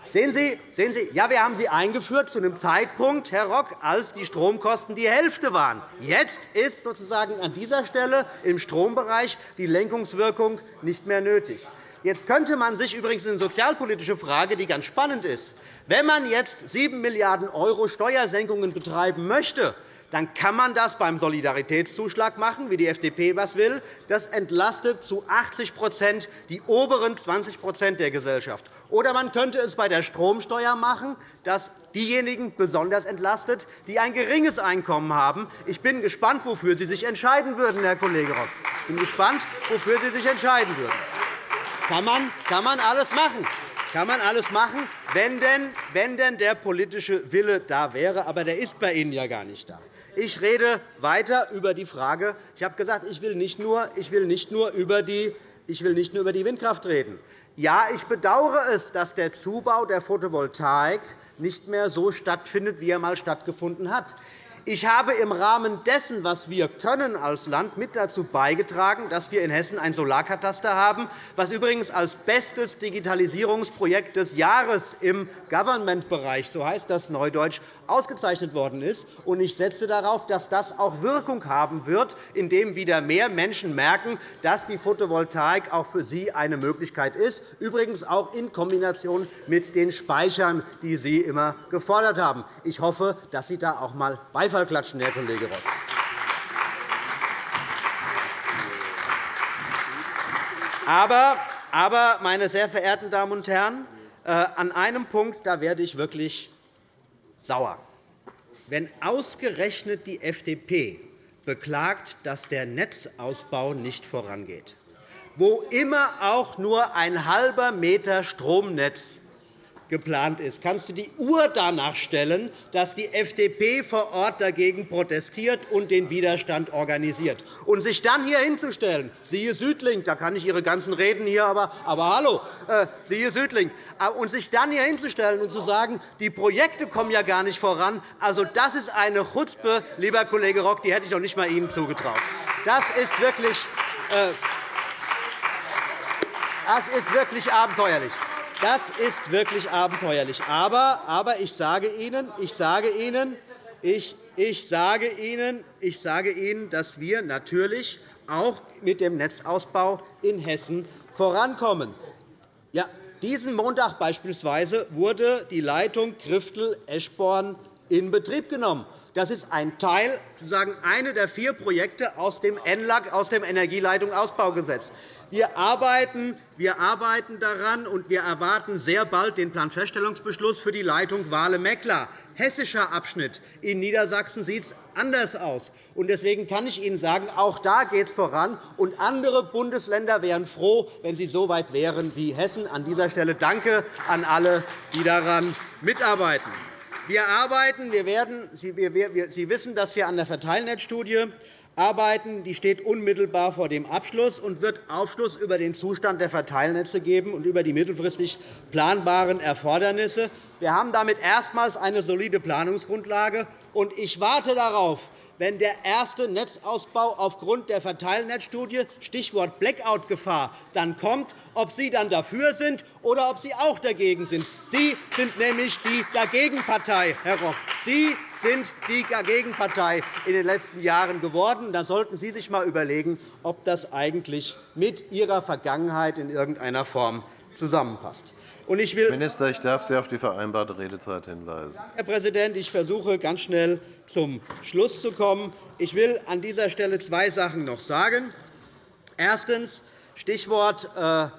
Sehen Sie, sehen Sie, ja, wir haben sie eingeführt zu einem Zeitpunkt, Herr Rock, als die Stromkosten die Hälfte waren. Jetzt ist sozusagen an dieser Stelle im Strombereich die Lenkungswirkung nicht mehr nötig. Jetzt könnte man sich übrigens eine sozialpolitische Frage, die ganz spannend ist. Wenn man jetzt 7 Milliarden € Steuersenkungen betreiben möchte, dann kann man das beim Solidaritätszuschlag machen, wie die FDP was will. Das entlastet zu 80% die oberen 20% der Gesellschaft. Oder man könnte es bei der Stromsteuer machen, das diejenigen besonders entlastet, die ein geringes Einkommen haben. Ich bin gespannt, wofür Sie sich entscheiden würden, Herr Kollege Rock. Ich bin gespannt, wofür Sie sich entscheiden würden. Kann man, kann man alles machen kann man alles machen, wenn denn, wenn denn der politische Wille da wäre. Aber der ist bei Ihnen ja gar nicht da. Ich rede weiter über die Frage. Ich habe gesagt, ich will nicht nur, ich will nicht nur über die ich will nicht nur über die Windkraft reden. Ja, ich bedauere es, dass der Zubau der Photovoltaik nicht mehr so stattfindet, wie er einmal stattgefunden hat. Ich habe im Rahmen dessen, was wir können als Land, mit dazu beigetragen, dass wir in Hessen ein Solarkataster haben, was übrigens als bestes Digitalisierungsprojekt des Jahres im Government-Bereich, so heißt das Neudeutsch, ausgezeichnet worden ist. Ich setze darauf, dass das auch Wirkung haben wird, indem wieder mehr Menschen merken, dass die Photovoltaik auch für sie eine Möglichkeit ist, übrigens auch in Kombination mit den Speichern, die Sie immer gefordert haben. Ich hoffe, dass Sie da auch einmal Beifall klatschen, Herr Kollege Rock. Aber, aber, meine sehr verehrten Damen und Herren, äh, an einem Punkt da werde ich wirklich sauer. Wenn ausgerechnet die FDP beklagt, dass der Netzausbau nicht vorangeht, wo immer auch nur ein halber Meter Stromnetz geplant ist, kannst du die Uhr danach stellen, dass die FDP vor Ort dagegen protestiert und den Widerstand organisiert. Und sich dann hier hinzustellen, siehe Südlink, da kann ich Ihre ganzen Reden hier, aber, aber hallo, äh, siehe Südlink, äh, und sich dann hier hinzustellen und zu sagen, die Projekte kommen ja gar nicht voran, also das ist eine Chutzpe, lieber Kollege Rock, die hätte ich doch nicht einmal Ihnen zugetraut. Das ist wirklich, äh, das ist wirklich abenteuerlich. Das ist wirklich abenteuerlich. Aber, aber ich sage Ihnen, ich sage Ihnen, ich, ich sage Ihnen, ich sage Ihnen, dass wir natürlich auch mit dem Netzausbau in Hessen vorankommen. Ja, diesen Montag beispielsweise wurde die Leitung Griftel-Eschborn in Betrieb genommen. Das ist ein Teil, sozusagen eine der vier Projekte aus dem ENLAG, aus dem Energieleitungsausbaugesetz. Wir arbeiten, wir arbeiten daran, und wir erwarten sehr bald den Planfeststellungsbeschluss für die Leitung Wale-Meckler. Hessischer Abschnitt. In Niedersachsen sieht es anders aus. Deswegen kann ich Ihnen sagen, auch da geht es voran. Und andere Bundesländer wären froh, wenn sie so weit wären wie Hessen. An dieser Stelle danke an alle, die daran mitarbeiten. Wir arbeiten, wir werden, Sie wissen, dass wir an der Verteilnetzstudie arbeiten. Die steht unmittelbar vor dem Abschluss und wird Aufschluss über den Zustand der Verteilnetze geben und über die mittelfristig planbaren Erfordernisse. Wir haben damit erstmals eine solide Planungsgrundlage. und Ich warte darauf, wenn der erste Netzausbau aufgrund der Verteilnetzstudie Stichwort Blackout-Gefahr dann kommt, ob Sie dann dafür sind oder ob Sie auch dagegen sind. Sie sind nämlich die Dagegenpartei, Herr Rock. Sie sind die Dagegenpartei in den letzten Jahren geworden. Da sollten Sie sich einmal überlegen, ob das eigentlich mit Ihrer Vergangenheit in irgendeiner Form zusammenpasst. Ich will Minister, ich darf Sie auf die vereinbarte Redezeit hinweisen. Herr Präsident, ich versuche ganz schnell zum Schluss zu kommen. Ich will an dieser Stelle zwei Sachen noch sagen. Erstens. Stichwort äh, äh,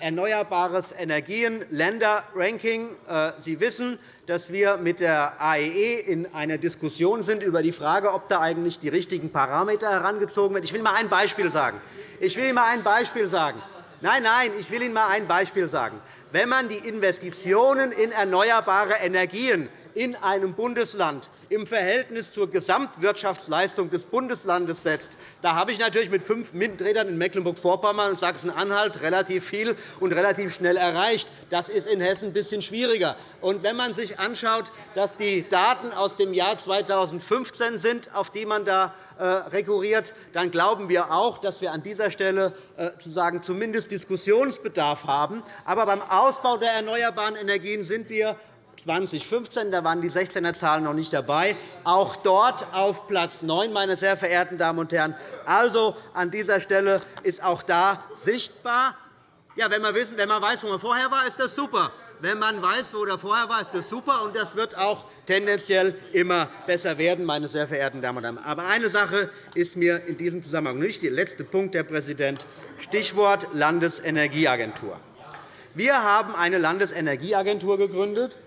erneuerbares Energien Länderranking. Äh, Sie wissen, dass wir mit der AEE e in einer Diskussion sind über die Frage, ob da eigentlich die richtigen Parameter herangezogen werden. Ich will Ihnen ein Beispiel sagen. Ich will Ihnen ein Beispiel sagen. Nein, nein, ich will Ihnen einmal ein Beispiel sagen. Wenn man die Investitionen in erneuerbare Energien in einem Bundesland im Verhältnis zur Gesamtwirtschaftsleistung des Bundeslandes setzt, da habe ich natürlich mit fünf Windrädern in Mecklenburg-Vorpommern und Sachsen-Anhalt relativ viel und relativ schnell erreicht. Das ist in Hessen ein bisschen schwieriger. Und wenn man sich anschaut, dass die Daten aus dem Jahr 2015 sind, auf die man da äh, rekurriert, dann glauben wir auch, dass wir an dieser Stelle äh, zumindest Diskussionsbedarf haben. Aber beim Ausbau der erneuerbaren Energien sind wir 2015, da waren die 16er Zahlen noch nicht dabei, auch dort auf Platz 9, meine sehr verehrten Damen und Herren. Also an dieser Stelle ist auch da sichtbar, ja, wenn, man weiß, wo man vorher war, ist das super. Wenn man weiß, wo er vorher war, ist das super, und das wird auch tendenziell immer besser werden, meine sehr verehrten Damen und Herren. Aber eine Sache ist mir in diesem Zusammenhang nicht. Der letzte Punkt, Herr Präsident, Stichwort Landesenergieagentur. Wir haben eine Landesenergieagentur gegründet,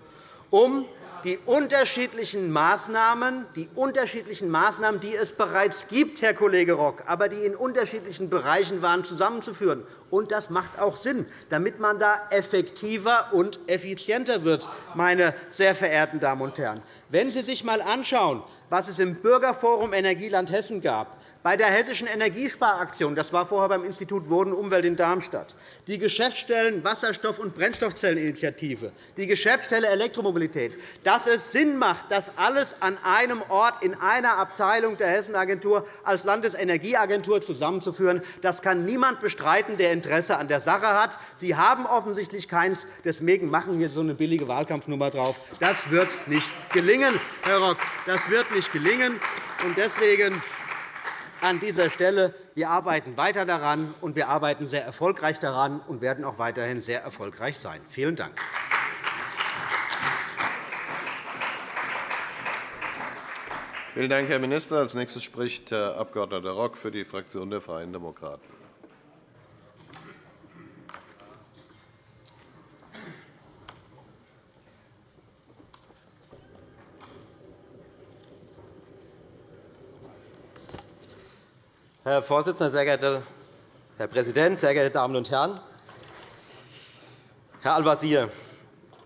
um die unterschiedlichen Maßnahmen, die unterschiedlichen Maßnahmen, die es bereits gibt, Herr Kollege Rock, aber die in unterschiedlichen Bereichen waren, zusammenzuführen. Und das macht auch Sinn, damit man da effektiver und effizienter wird, meine sehr verehrten Damen und Herren. Wenn Sie sich einmal anschauen, was es im Bürgerforum Energieland Hessen gab, bei der Hessischen Energiesparaktion, das war vorher beim Institut Wohnen und Umwelt in Darmstadt, die Geschäftsstellen Wasserstoff- und Brennstoffzelleninitiative, die Geschäftsstelle Elektromobilität, dass es Sinn macht, das alles an einem Ort in einer Abteilung der Hessenagentur als Landesenergieagentur zusammenzuführen, das kann niemand bestreiten, der Interesse an der Sache hat. Sie haben offensichtlich keins. Deswegen machen hier so eine billige Wahlkampfnummer drauf. Das wird nicht gelingen, Herr Rock. Das wird nicht gelingen. Deswegen an dieser Stelle. Wir arbeiten weiter daran, und wir arbeiten sehr erfolgreich daran und werden auch weiterhin sehr erfolgreich sein. Vielen Dank. Vielen Dank, Herr Minister. Als nächstes spricht Herr Abg. Rock für die Fraktion der Freien Demokraten. Herr Vorsitzender, sehr geehrter Herr Präsident, sehr geehrte Damen und Herren! Herr Al-Wazir,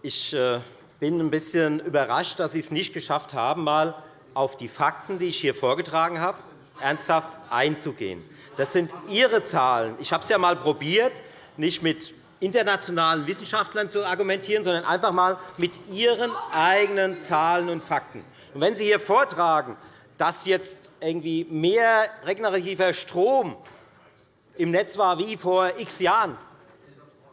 ich äh, bin ein bisschen überrascht, dass Sie es nicht geschafft haben, mal auf die Fakten, die ich hier vorgetragen habe, ernsthaft einzugehen. Das sind Ihre Zahlen. Ich habe es ja einmal probiert, nicht mit internationalen Wissenschaftlern zu argumentieren, sondern einfach einmal mit Ihren eigenen Zahlen und Fakten. Wenn Sie hier vortragen, dass jetzt irgendwie mehr regenerativer Strom im Netz war wie vor x Jahren.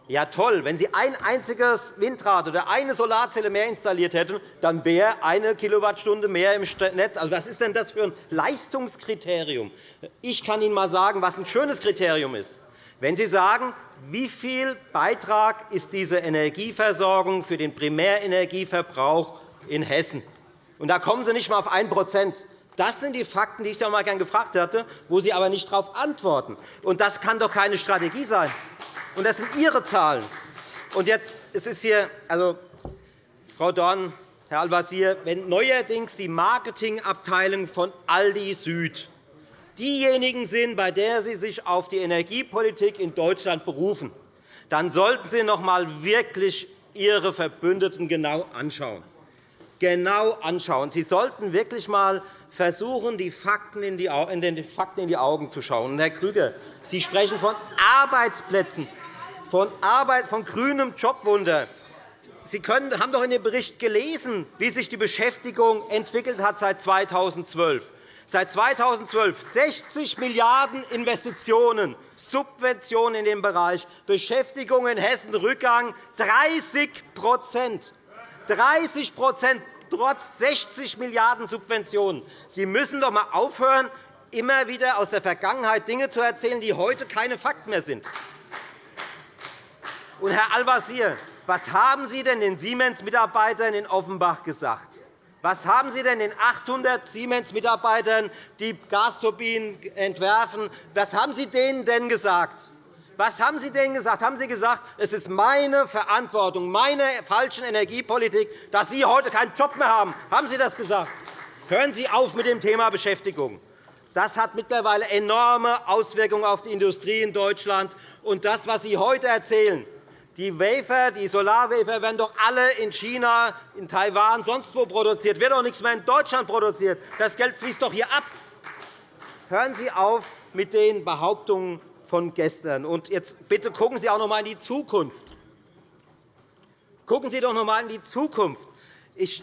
Ja, toll. Wenn Sie ein einziges Windrad oder eine Solarzelle mehr installiert hätten, dann wäre eine Kilowattstunde mehr im Netz. Also, was ist denn das für ein Leistungskriterium? Ich kann Ihnen einmal sagen, was ein schönes Kriterium ist. Wenn Sie sagen, wie viel Beitrag ist diese Energieversorgung für den Primärenergieverbrauch in Hessen? Und da kommen Sie nicht einmal auf 1 das sind die Fakten, die ich Sie auch gerne gefragt hatte, wo Sie aber nicht darauf antworten. Und das kann doch keine Strategie sein. Und das sind Ihre Zahlen. Und jetzt, es ist hier, also, Frau Dorn, Herr Al-Wazir, wenn neuerdings die Marketingabteilung von Aldi Süd diejenigen sind, bei der Sie sich auf die Energiepolitik in Deutschland berufen, dann sollten Sie noch einmal wirklich Ihre Verbündeten genau anschauen. Genau anschauen. Sie sollten wirklich einmal versuchen, die Fakten in die, in den Fakten in die Augen zu schauen. Herr Grüger, Sie sprechen von Arbeitsplätzen, von, Arbeit, von grünem Jobwunder. Sie können, haben doch in dem Bericht gelesen, wie sich die Beschäftigung entwickelt hat seit 2012. Seit 2012 60 Milliarden € Investitionen, Subventionen in dem Bereich, Beschäftigung in Hessen Rückgang 30% 30 trotz 60 Milliarden € Subventionen. Sie müssen doch einmal aufhören, immer wieder aus der Vergangenheit Dinge zu erzählen, die heute keine Fakten mehr sind. Und, Herr Al-Wazir, was haben Sie denn den Siemens-Mitarbeitern in Offenbach gesagt? Was haben Sie denn den 800 Siemens-Mitarbeitern, die Gasturbinen entwerfen, was haben Sie denen denn gesagt? Was haben Sie denen gesagt? Haben Sie gesagt, es ist meine Verantwortung, meine falsche Energiepolitik, dass Sie heute keinen Job mehr haben? Haben Sie das gesagt? Hören Sie auf mit dem Thema Beschäftigung. Das hat mittlerweile enorme Auswirkungen auf die Industrie in Deutschland. Und das, was Sie heute erzählen, die Wafer, die Solarwafer werden doch alle in China, in Taiwan, sonst wo produziert. wird doch nichts mehr in Deutschland produziert. Das Geld fließt doch hier ab. Hören Sie auf mit den Behauptungen von gestern. Und jetzt bitte gucken Sie auch noch einmal in die Zukunft. Gucken Sie doch noch einmal in die Zukunft. Ich,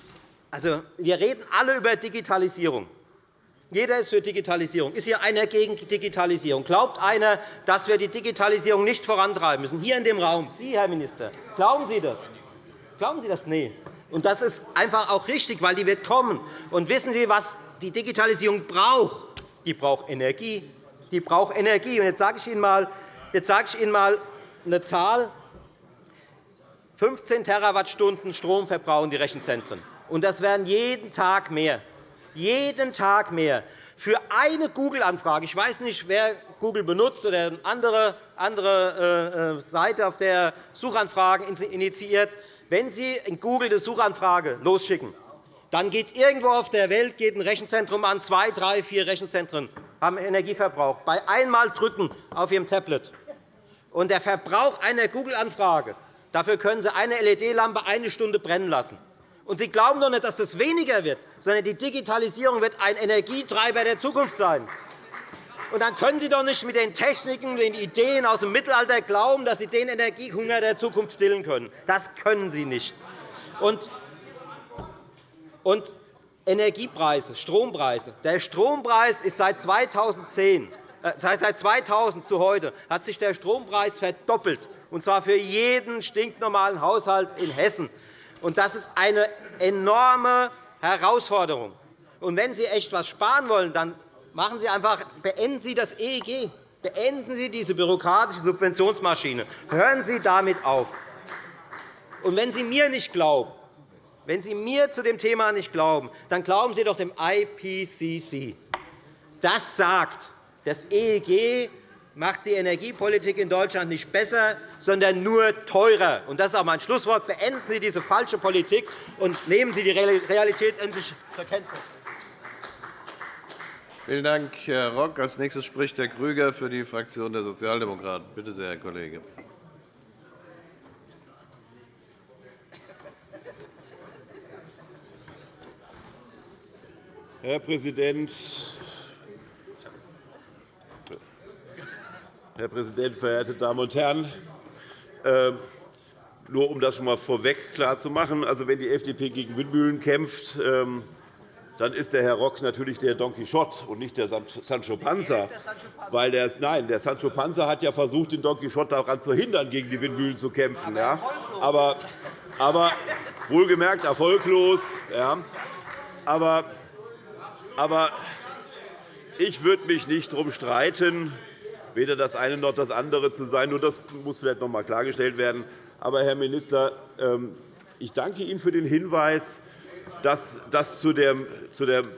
also, wir reden alle über Digitalisierung. Jeder ist für Digitalisierung. Ist hier einer gegen Digitalisierung? Glaubt einer, dass wir die Digitalisierung nicht vorantreiben müssen? Hier in dem Raum, Sie, Herr Minister, glauben Sie das? Glauben Sie das? Nein. Und das ist einfach auch richtig, weil die wird kommen. Und wissen Sie, was die Digitalisierung braucht? Die braucht Energie. Die braucht Energie. Jetzt sage ich Ihnen mal, jetzt sage ich Ihnen mal eine Zahl. 15 Terawattstunden Strom verbrauchen die Rechenzentren. Und das werden jeden Tag mehr jeden Tag mehr. Für eine Google-Anfrage, ich weiß nicht, wer Google benutzt oder eine andere, andere äh, äh, Seite, auf der Suchanfragen initiiert, wenn Sie in Google eine Suchanfrage losschicken, dann geht irgendwo auf der Welt geht ein Rechenzentrum an, zwei, drei, vier Rechenzentren haben Energieverbrauch. Bei einmal drücken auf Ihrem Tablet. Und der Verbrauch einer Google-Anfrage, dafür können Sie eine LED-Lampe eine Stunde brennen lassen. Und Sie glauben doch nicht, dass das weniger wird, sondern die Digitalisierung wird ein Energietreiber der Zukunft sein. Und dann können Sie doch nicht mit den Techniken, den Ideen aus dem Mittelalter glauben, dass Sie den Energiehunger der Zukunft stillen können. Das können Sie nicht. Und Energiepreise, Strompreise. Der Strompreis ist seit 2010 äh, Seit 2000 zu heute hat sich der Strompreis verdoppelt, und zwar für jeden stinknormalen Haushalt in Hessen. Das ist eine enorme Herausforderung. Und wenn Sie echt etwas sparen wollen, dann machen Sie einfach, beenden Sie das EEG. Beenden Sie diese bürokratische Subventionsmaschine. Hören Sie damit auf. Und wenn Sie mir nicht glauben, wenn Sie mir zu dem Thema nicht glauben, dann glauben Sie doch dem IPCC. Das sagt, das EEG macht die Energiepolitik in Deutschland nicht besser, sondern nur teurer. Das ist auch mein Schlusswort. Beenden Sie diese falsche Politik und nehmen Sie die Realität endlich zur Kenntnis. Vielen Dank, Herr Rock. Als nächstes spricht Herr Krüger für die Fraktion der Sozialdemokraten. Bitte sehr, Herr Kollege. Herr Präsident, Herr Präsident, verehrte Damen und Herren! Ähm, nur um das schon einmal vorweg klarzumachen, also, wenn die FDP gegen Windmühlen kämpft, ähm, dann ist der Herr Rock natürlich der Don Quixote und nicht der Sancho Panza. Weil der, nein, der Sancho Panza hat ja versucht, den Don Quixote daran zu hindern, gegen die Windmühlen zu kämpfen. Ja. Aber, aber wohlgemerkt erfolglos. Ja. Aber, aber ich würde mich nicht darum streiten, weder das eine noch das andere zu sein. Nur das muss vielleicht noch einmal klargestellt werden. Aber, Herr Minister, ähm, ich danke Ihnen für den Hinweis, dass, dass zu dem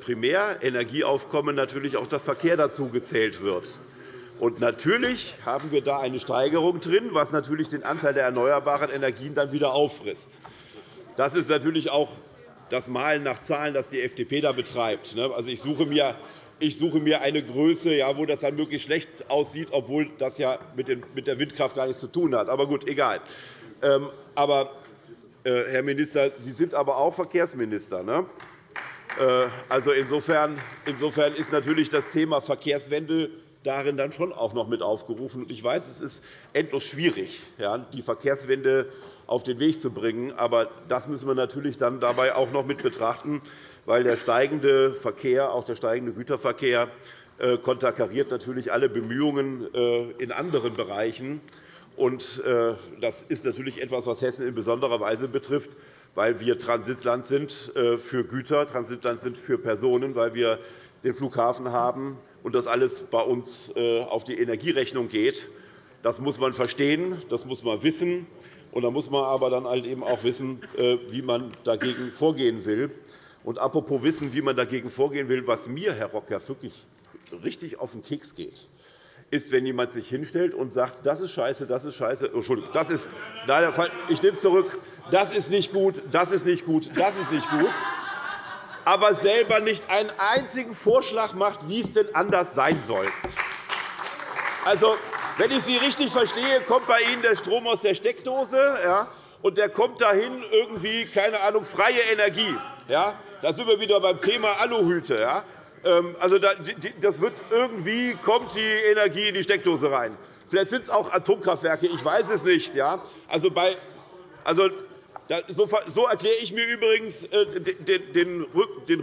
Primärenergieaufkommen natürlich auch der Verkehr dazu gezählt wird. Und natürlich haben wir da eine Steigerung drin, was natürlich den Anteil der erneuerbaren Energien dann wieder auffrisst. Das ist natürlich auch das Malen nach Zahlen, das die FDP da betreibt. Also, ich suche mir ich suche mir eine Größe, wo das dann möglichst schlecht aussieht, obwohl das ja mit der Windkraft gar nichts zu tun hat. Aber gut, egal. Ähm, aber, äh, Herr Minister, Sie sind aber auch Verkehrsminister. Ne? Also insofern, ist natürlich das Thema Verkehrswende darin dann schon auch noch mit aufgerufen. Ich weiß, es ist endlos schwierig, die Verkehrswende auf den Weg zu bringen. Aber das müssen wir natürlich dann dabei auch noch mit betrachten, weil der steigende Verkehr, auch der steigende Güterverkehr, äh, konterkariert natürlich alle Bemühungen äh, in anderen Bereichen. Äh, das ist natürlich etwas, was Hessen in besonderer Weise betrifft, weil wir Transitland sind für Güter, Transitland sind für Personen, weil wir den Flughafen haben und das alles bei uns auf die Energierechnung geht. Das muss man verstehen, das muss man wissen. Und da muss man aber dann halt eben auch wissen, wie man dagegen vorgehen will. Und apropos Wissen, wie man dagegen vorgehen will, was mir, Herr Rock, ja wirklich richtig auf den Keks geht, ist, wenn jemand sich hinstellt und sagt, das ist scheiße, das ist scheiße. Oh, Entschuldigung, das ist, nein, ich nehme es zurück. Das ist nicht gut, das ist nicht gut, das ist nicht gut. Aber selber nicht einen einzigen Vorschlag macht, wie es denn anders sein soll. Also, wenn ich Sie richtig verstehe, kommt bei Ihnen der Strom aus der Steckdose, ja, und der kommt dahin irgendwie, keine Ahnung, freie Energie. Ja, da sind wir wieder beim Thema Aluhüte. Ja. Ähm, also, das wird irgendwie kommt die Energie in die Steckdose rein. Vielleicht sind es auch Atomkraftwerke, ich weiß es nicht. Ja? Also bei, also, so erkläre ich mir übrigens äh, den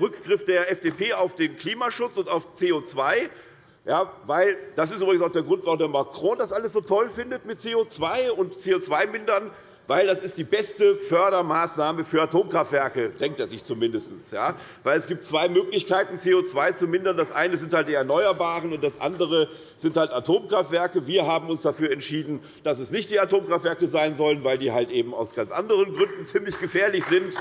Rückgriff der FDP auf den Klimaschutz und auf CO2. Ja, weil das ist übrigens auch der Grund, warum der Macron das alles so toll findet mit CO2 und CO2 mindern weil das ist die beste Fördermaßnahme für Atomkraftwerke, denkt er sich zumindest. Ja? Weil es gibt zwei Möglichkeiten, CO2 zu mindern. Das eine sind halt die Erneuerbaren, und das andere sind halt Atomkraftwerke. Wir haben uns dafür entschieden, dass es nicht die Atomkraftwerke sein sollen, weil die halt eben aus ganz anderen Gründen ziemlich gefährlich sind.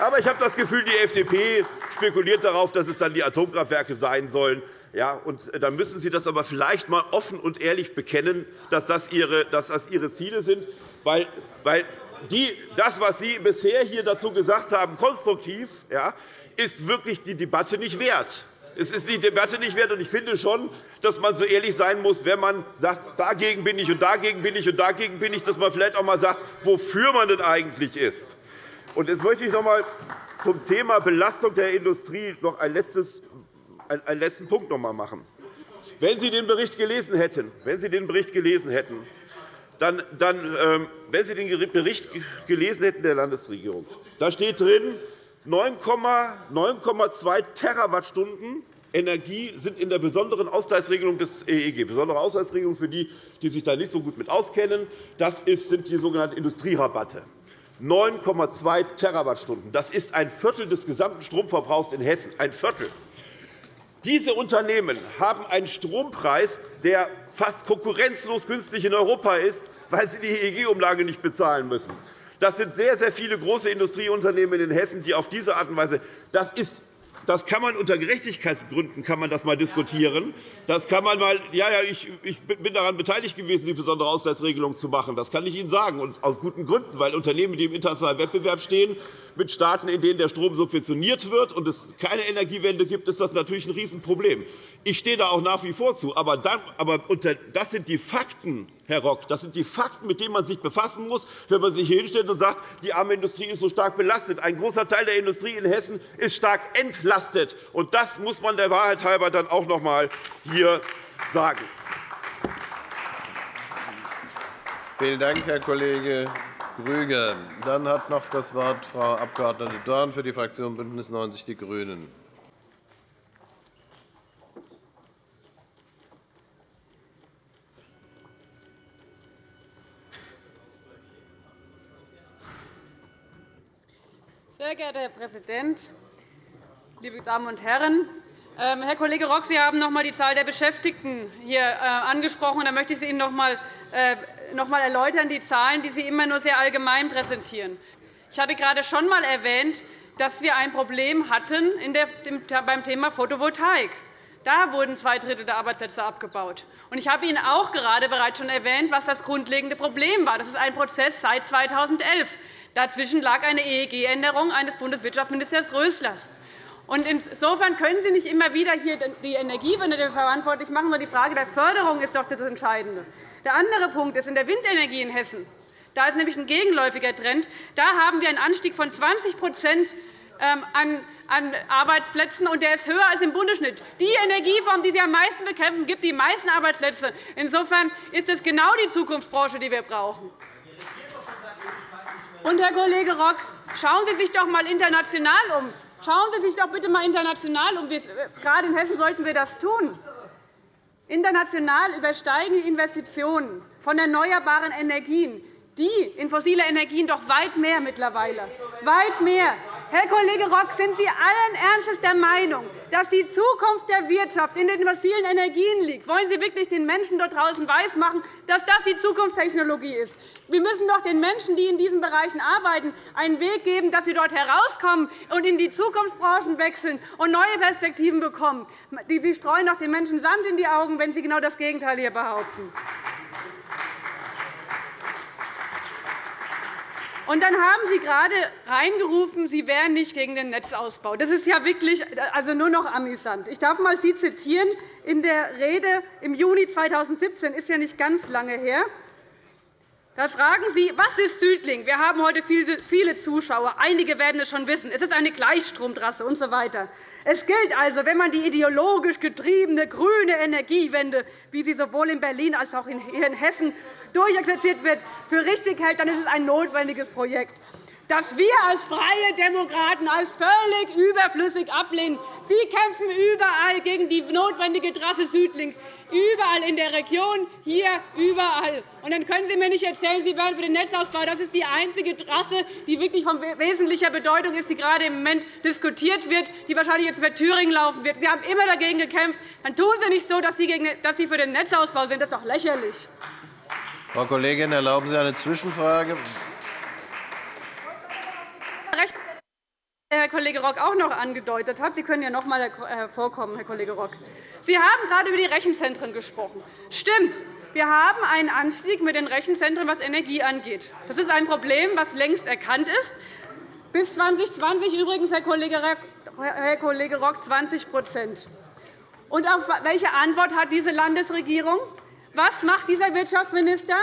Aber ich habe das Gefühl, die FDP spekuliert darauf, dass es dann die Atomkraftwerke sein sollen. Ja, und dann müssen Sie das aber vielleicht einmal offen und ehrlich bekennen, dass das Ihre, dass das Ihre Ziele sind weil, weil die, das, was Sie bisher hier dazu gesagt haben, konstruktiv, ja, ist wirklich die Debatte nicht wert. Es ist die Debatte nicht wert. Ich finde schon, dass man so ehrlich sein muss, wenn man sagt, dagegen bin ich und dagegen bin ich und dagegen bin ich, dass man vielleicht auch einmal sagt, wofür man denn eigentlich ist. Und jetzt möchte ich noch einmal zum Thema Belastung der Industrie noch ein letztes, einen letzten Punkt noch einmal machen. Wenn Sie den Bericht gelesen hätten, wenn Sie den Bericht gelesen hätten, dann, dann, ähm, wenn Sie den Bericht gelesen hätten der Landesregierung, da steht drin, 9,2 Terawattstunden Energie sind in der besonderen Ausgleichsregelung des EEG. Besondere Ausgleichsregelung für die, die sich da nicht so gut mit auskennen, das sind die sogenannten Industrierabatte. 9,2 Terawattstunden. Das ist ein Viertel des gesamten Stromverbrauchs in Hessen. Ein Viertel. Diese Unternehmen haben einen Strompreis, der fast konkurrenzlos günstig in Europa ist, weil sie die EEG-Umlage nicht bezahlen müssen. Das sind sehr, sehr viele große Industrieunternehmen in Hessen, die auf diese Art und Weise das ist das kann man unter Gerechtigkeitsgründen kann man das mal diskutieren. Das kann man mal, ja, ja, ich, ich bin daran beteiligt gewesen, die besondere Ausgleichsregelung zu machen. Das kann ich Ihnen sagen, und aus guten Gründen, weil Unternehmen, die im internationalen Wettbewerb stehen, mit Staaten, in denen der Strom subventioniert wird und es keine Energiewende gibt, ist das natürlich ein Riesenproblem. Ich stehe da auch nach wie vor zu. Aber, das sind die Fakten, Herr Rock. Das sind die Fakten, mit denen man sich befassen muss, wenn man sich hier hinstellt und sagt, die arme Industrie ist so stark belastet. Ein großer Teil der Industrie in Hessen ist stark entlastet. Und das muss man der Wahrheit halber dann auch noch einmal hier sagen. Vielen Dank, Herr Kollege Grüger. Dann hat noch das Wort Frau Abg. Dorn für die Fraktion BÜNDNIS 90 die GRÜNEN. Sehr geehrter Herr Präsident, liebe Damen und Herren! Ähm, Herr Kollege Rock, Sie haben noch einmal die Zahl der Beschäftigten hier äh, angesprochen. Da möchte ich Ihnen noch einmal äh, erläutern, die Zahlen, die Sie immer nur sehr allgemein präsentieren. Ich habe gerade schon einmal erwähnt, dass wir ein Problem hatten beim Thema Photovoltaik. Da wurden zwei Drittel der Arbeitsplätze abgebaut. Ich habe Ihnen auch gerade bereits schon erwähnt, was das grundlegende Problem war. Das ist ein Prozess seit 2011. Dazwischen lag eine EEG-Änderung eines Bundeswirtschaftsministers Röslers. Insofern können Sie nicht immer wieder hier die Energiewende verantwortlich machen, sondern die Frage der Förderung ist doch das Entscheidende. Der andere Punkt ist in der Windenergie in Hessen. Da ist nämlich ein gegenläufiger Trend. Da haben wir einen Anstieg von 20% ähm, an Arbeitsplätzen, und der ist höher als im Bundesschnitt. Die Energieform, die Sie am meisten bekämpfen, gibt die meisten Arbeitsplätze. Insofern ist es genau die Zukunftsbranche, die wir brauchen. Und, Herr Kollege Rock, schauen Sie sich doch einmal international um. Schauen Sie sich doch bitte einmal international um. Gerade in Hessen sollten wir das tun. International übersteigen die Investitionen von erneuerbaren Energien die in fossile Energien doch weit mehr mittlerweile. Weit mehr. Herr Kollege Rock, sind Sie allen Ernstes der Meinung, dass die Zukunft der Wirtschaft in den fossilen Energien liegt? Wollen Sie wirklich den Menschen dort draußen weismachen, dass das die Zukunftstechnologie ist? Wir müssen doch den Menschen, die in diesen Bereichen arbeiten, einen Weg geben, dass sie dort herauskommen und in die Zukunftsbranchen wechseln und neue Perspektiven bekommen. Sie streuen doch den Menschen Sand in die Augen, wenn Sie genau das Gegenteil hier behaupten. Und dann haben Sie gerade reingerufen, Sie wären nicht gegen den Netzausbau. Das ist ja wirklich also nur noch amüsant. Ich darf mal Sie zitieren in der Rede im Juni 2017, ist ja nicht ganz lange her. Da fragen Sie, was ist Südling? Wir haben heute viele Zuschauer. Einige werden es schon wissen. Es ist eine Gleichstromtrasse usw. So es gilt also, wenn man die ideologisch getriebene grüne Energiewende, wie sie sowohl in Berlin als auch in Hessen durchexerziert wird, für richtig hält, dann ist es ein notwendiges Projekt das wir als Freie Demokraten als völlig überflüssig ablehnen. Sie kämpfen überall gegen die notwendige Trasse Südlink, überall in der Region, hier, überall. Und dann können Sie mir nicht erzählen, Sie wären für den Netzausbau. Das ist die einzige Trasse, die wirklich von wesentlicher Bedeutung ist, die gerade im Moment diskutiert wird, die wahrscheinlich jetzt über Thüringen laufen wird. Sie haben immer dagegen gekämpft. Dann tun Sie nicht so, dass Sie für den Netzausbau sind. Das ist doch lächerlich. Frau Kollegin, erlauben Sie eine Zwischenfrage? Herr Kollege Rock auch noch angedeutet hat. Sie können ja noch einmal hervorkommen, Herr Kollege Rock. Sie haben gerade über die Rechenzentren gesprochen. Stimmt. Wir haben einen Anstieg mit den Rechenzentren, was Energie angeht. Das ist ein Problem, das längst erkannt ist. Bis 2020 übrigens, Herr Kollege Rock, 20 Und auf welche Antwort hat diese Landesregierung? Was macht dieser Wirtschaftsminister?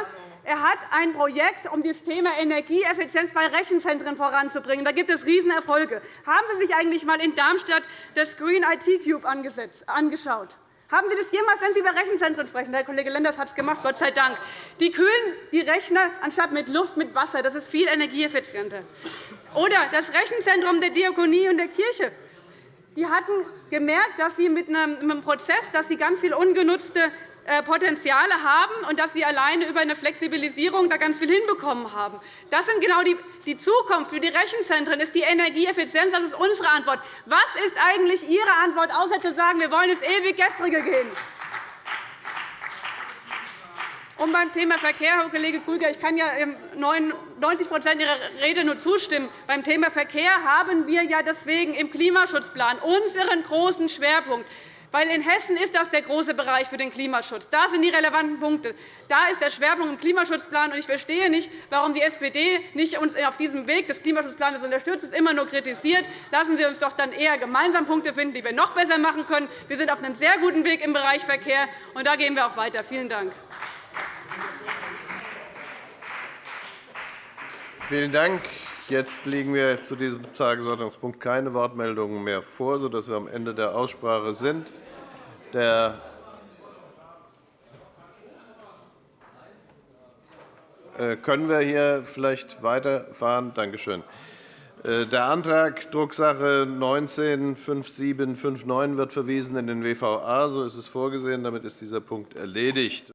Er hat ein Projekt, um das Thema Energieeffizienz bei Rechenzentren voranzubringen. Da gibt es Riesenerfolge. Haben Sie sich eigentlich einmal in Darmstadt das Green IT Cube angeschaut? Haben Sie das jemals, wenn Sie über Rechenzentren sprechen? Herr Kollege Lenders hat es gemacht, Gott sei Dank. Die kühlen die Rechner anstatt mit Luft mit Wasser. Das ist viel energieeffizienter. Oder das Rechenzentrum der Diakonie und der Kirche. Die hatten gemerkt, dass sie mit einem Prozess, dass sie ganz viel ungenutzte Potenziale haben und dass wir alleine über eine Flexibilisierung da ganz viel hinbekommen haben. Das ist genau die Zukunft für die Rechenzentren ist die Energieeffizienz. Das ist unsere Antwort. Was ist eigentlich Ihre Antwort, außer zu sagen, wir wollen ins ewig Gestrige gehen? Und beim Thema Verkehr, Herr Kollege Krüger, ich kann ja 90% Ihrer Rede nur zustimmen. Beim Thema Verkehr haben wir ja deswegen im Klimaschutzplan unseren großen Schwerpunkt. Weil in Hessen ist das der große Bereich für den Klimaschutz. Da sind die relevanten Punkte. Da ist der Schwerpunkt im Klimaschutzplan. Ich verstehe nicht, warum die SPD nicht uns auf diesem Weg des Klimaschutzplans unterstützt, es immer nur kritisiert. Lassen Sie uns doch dann eher gemeinsam Punkte finden, die wir noch besser machen können. Wir sind auf einem sehr guten Weg im Bereich Verkehr, und da gehen wir auch weiter. Vielen Dank. Vielen Dank. Jetzt liegen wir zu diesem Tagesordnungspunkt keine Wortmeldungen mehr vor, sodass wir am Ende der Aussprache sind. Der äh, können wir hier vielleicht weiterfahren? Danke schön. Äh, der Antrag Drucksache 19-5759 wird verwiesen in den WVA. So ist es vorgesehen. Damit ist dieser Punkt erledigt.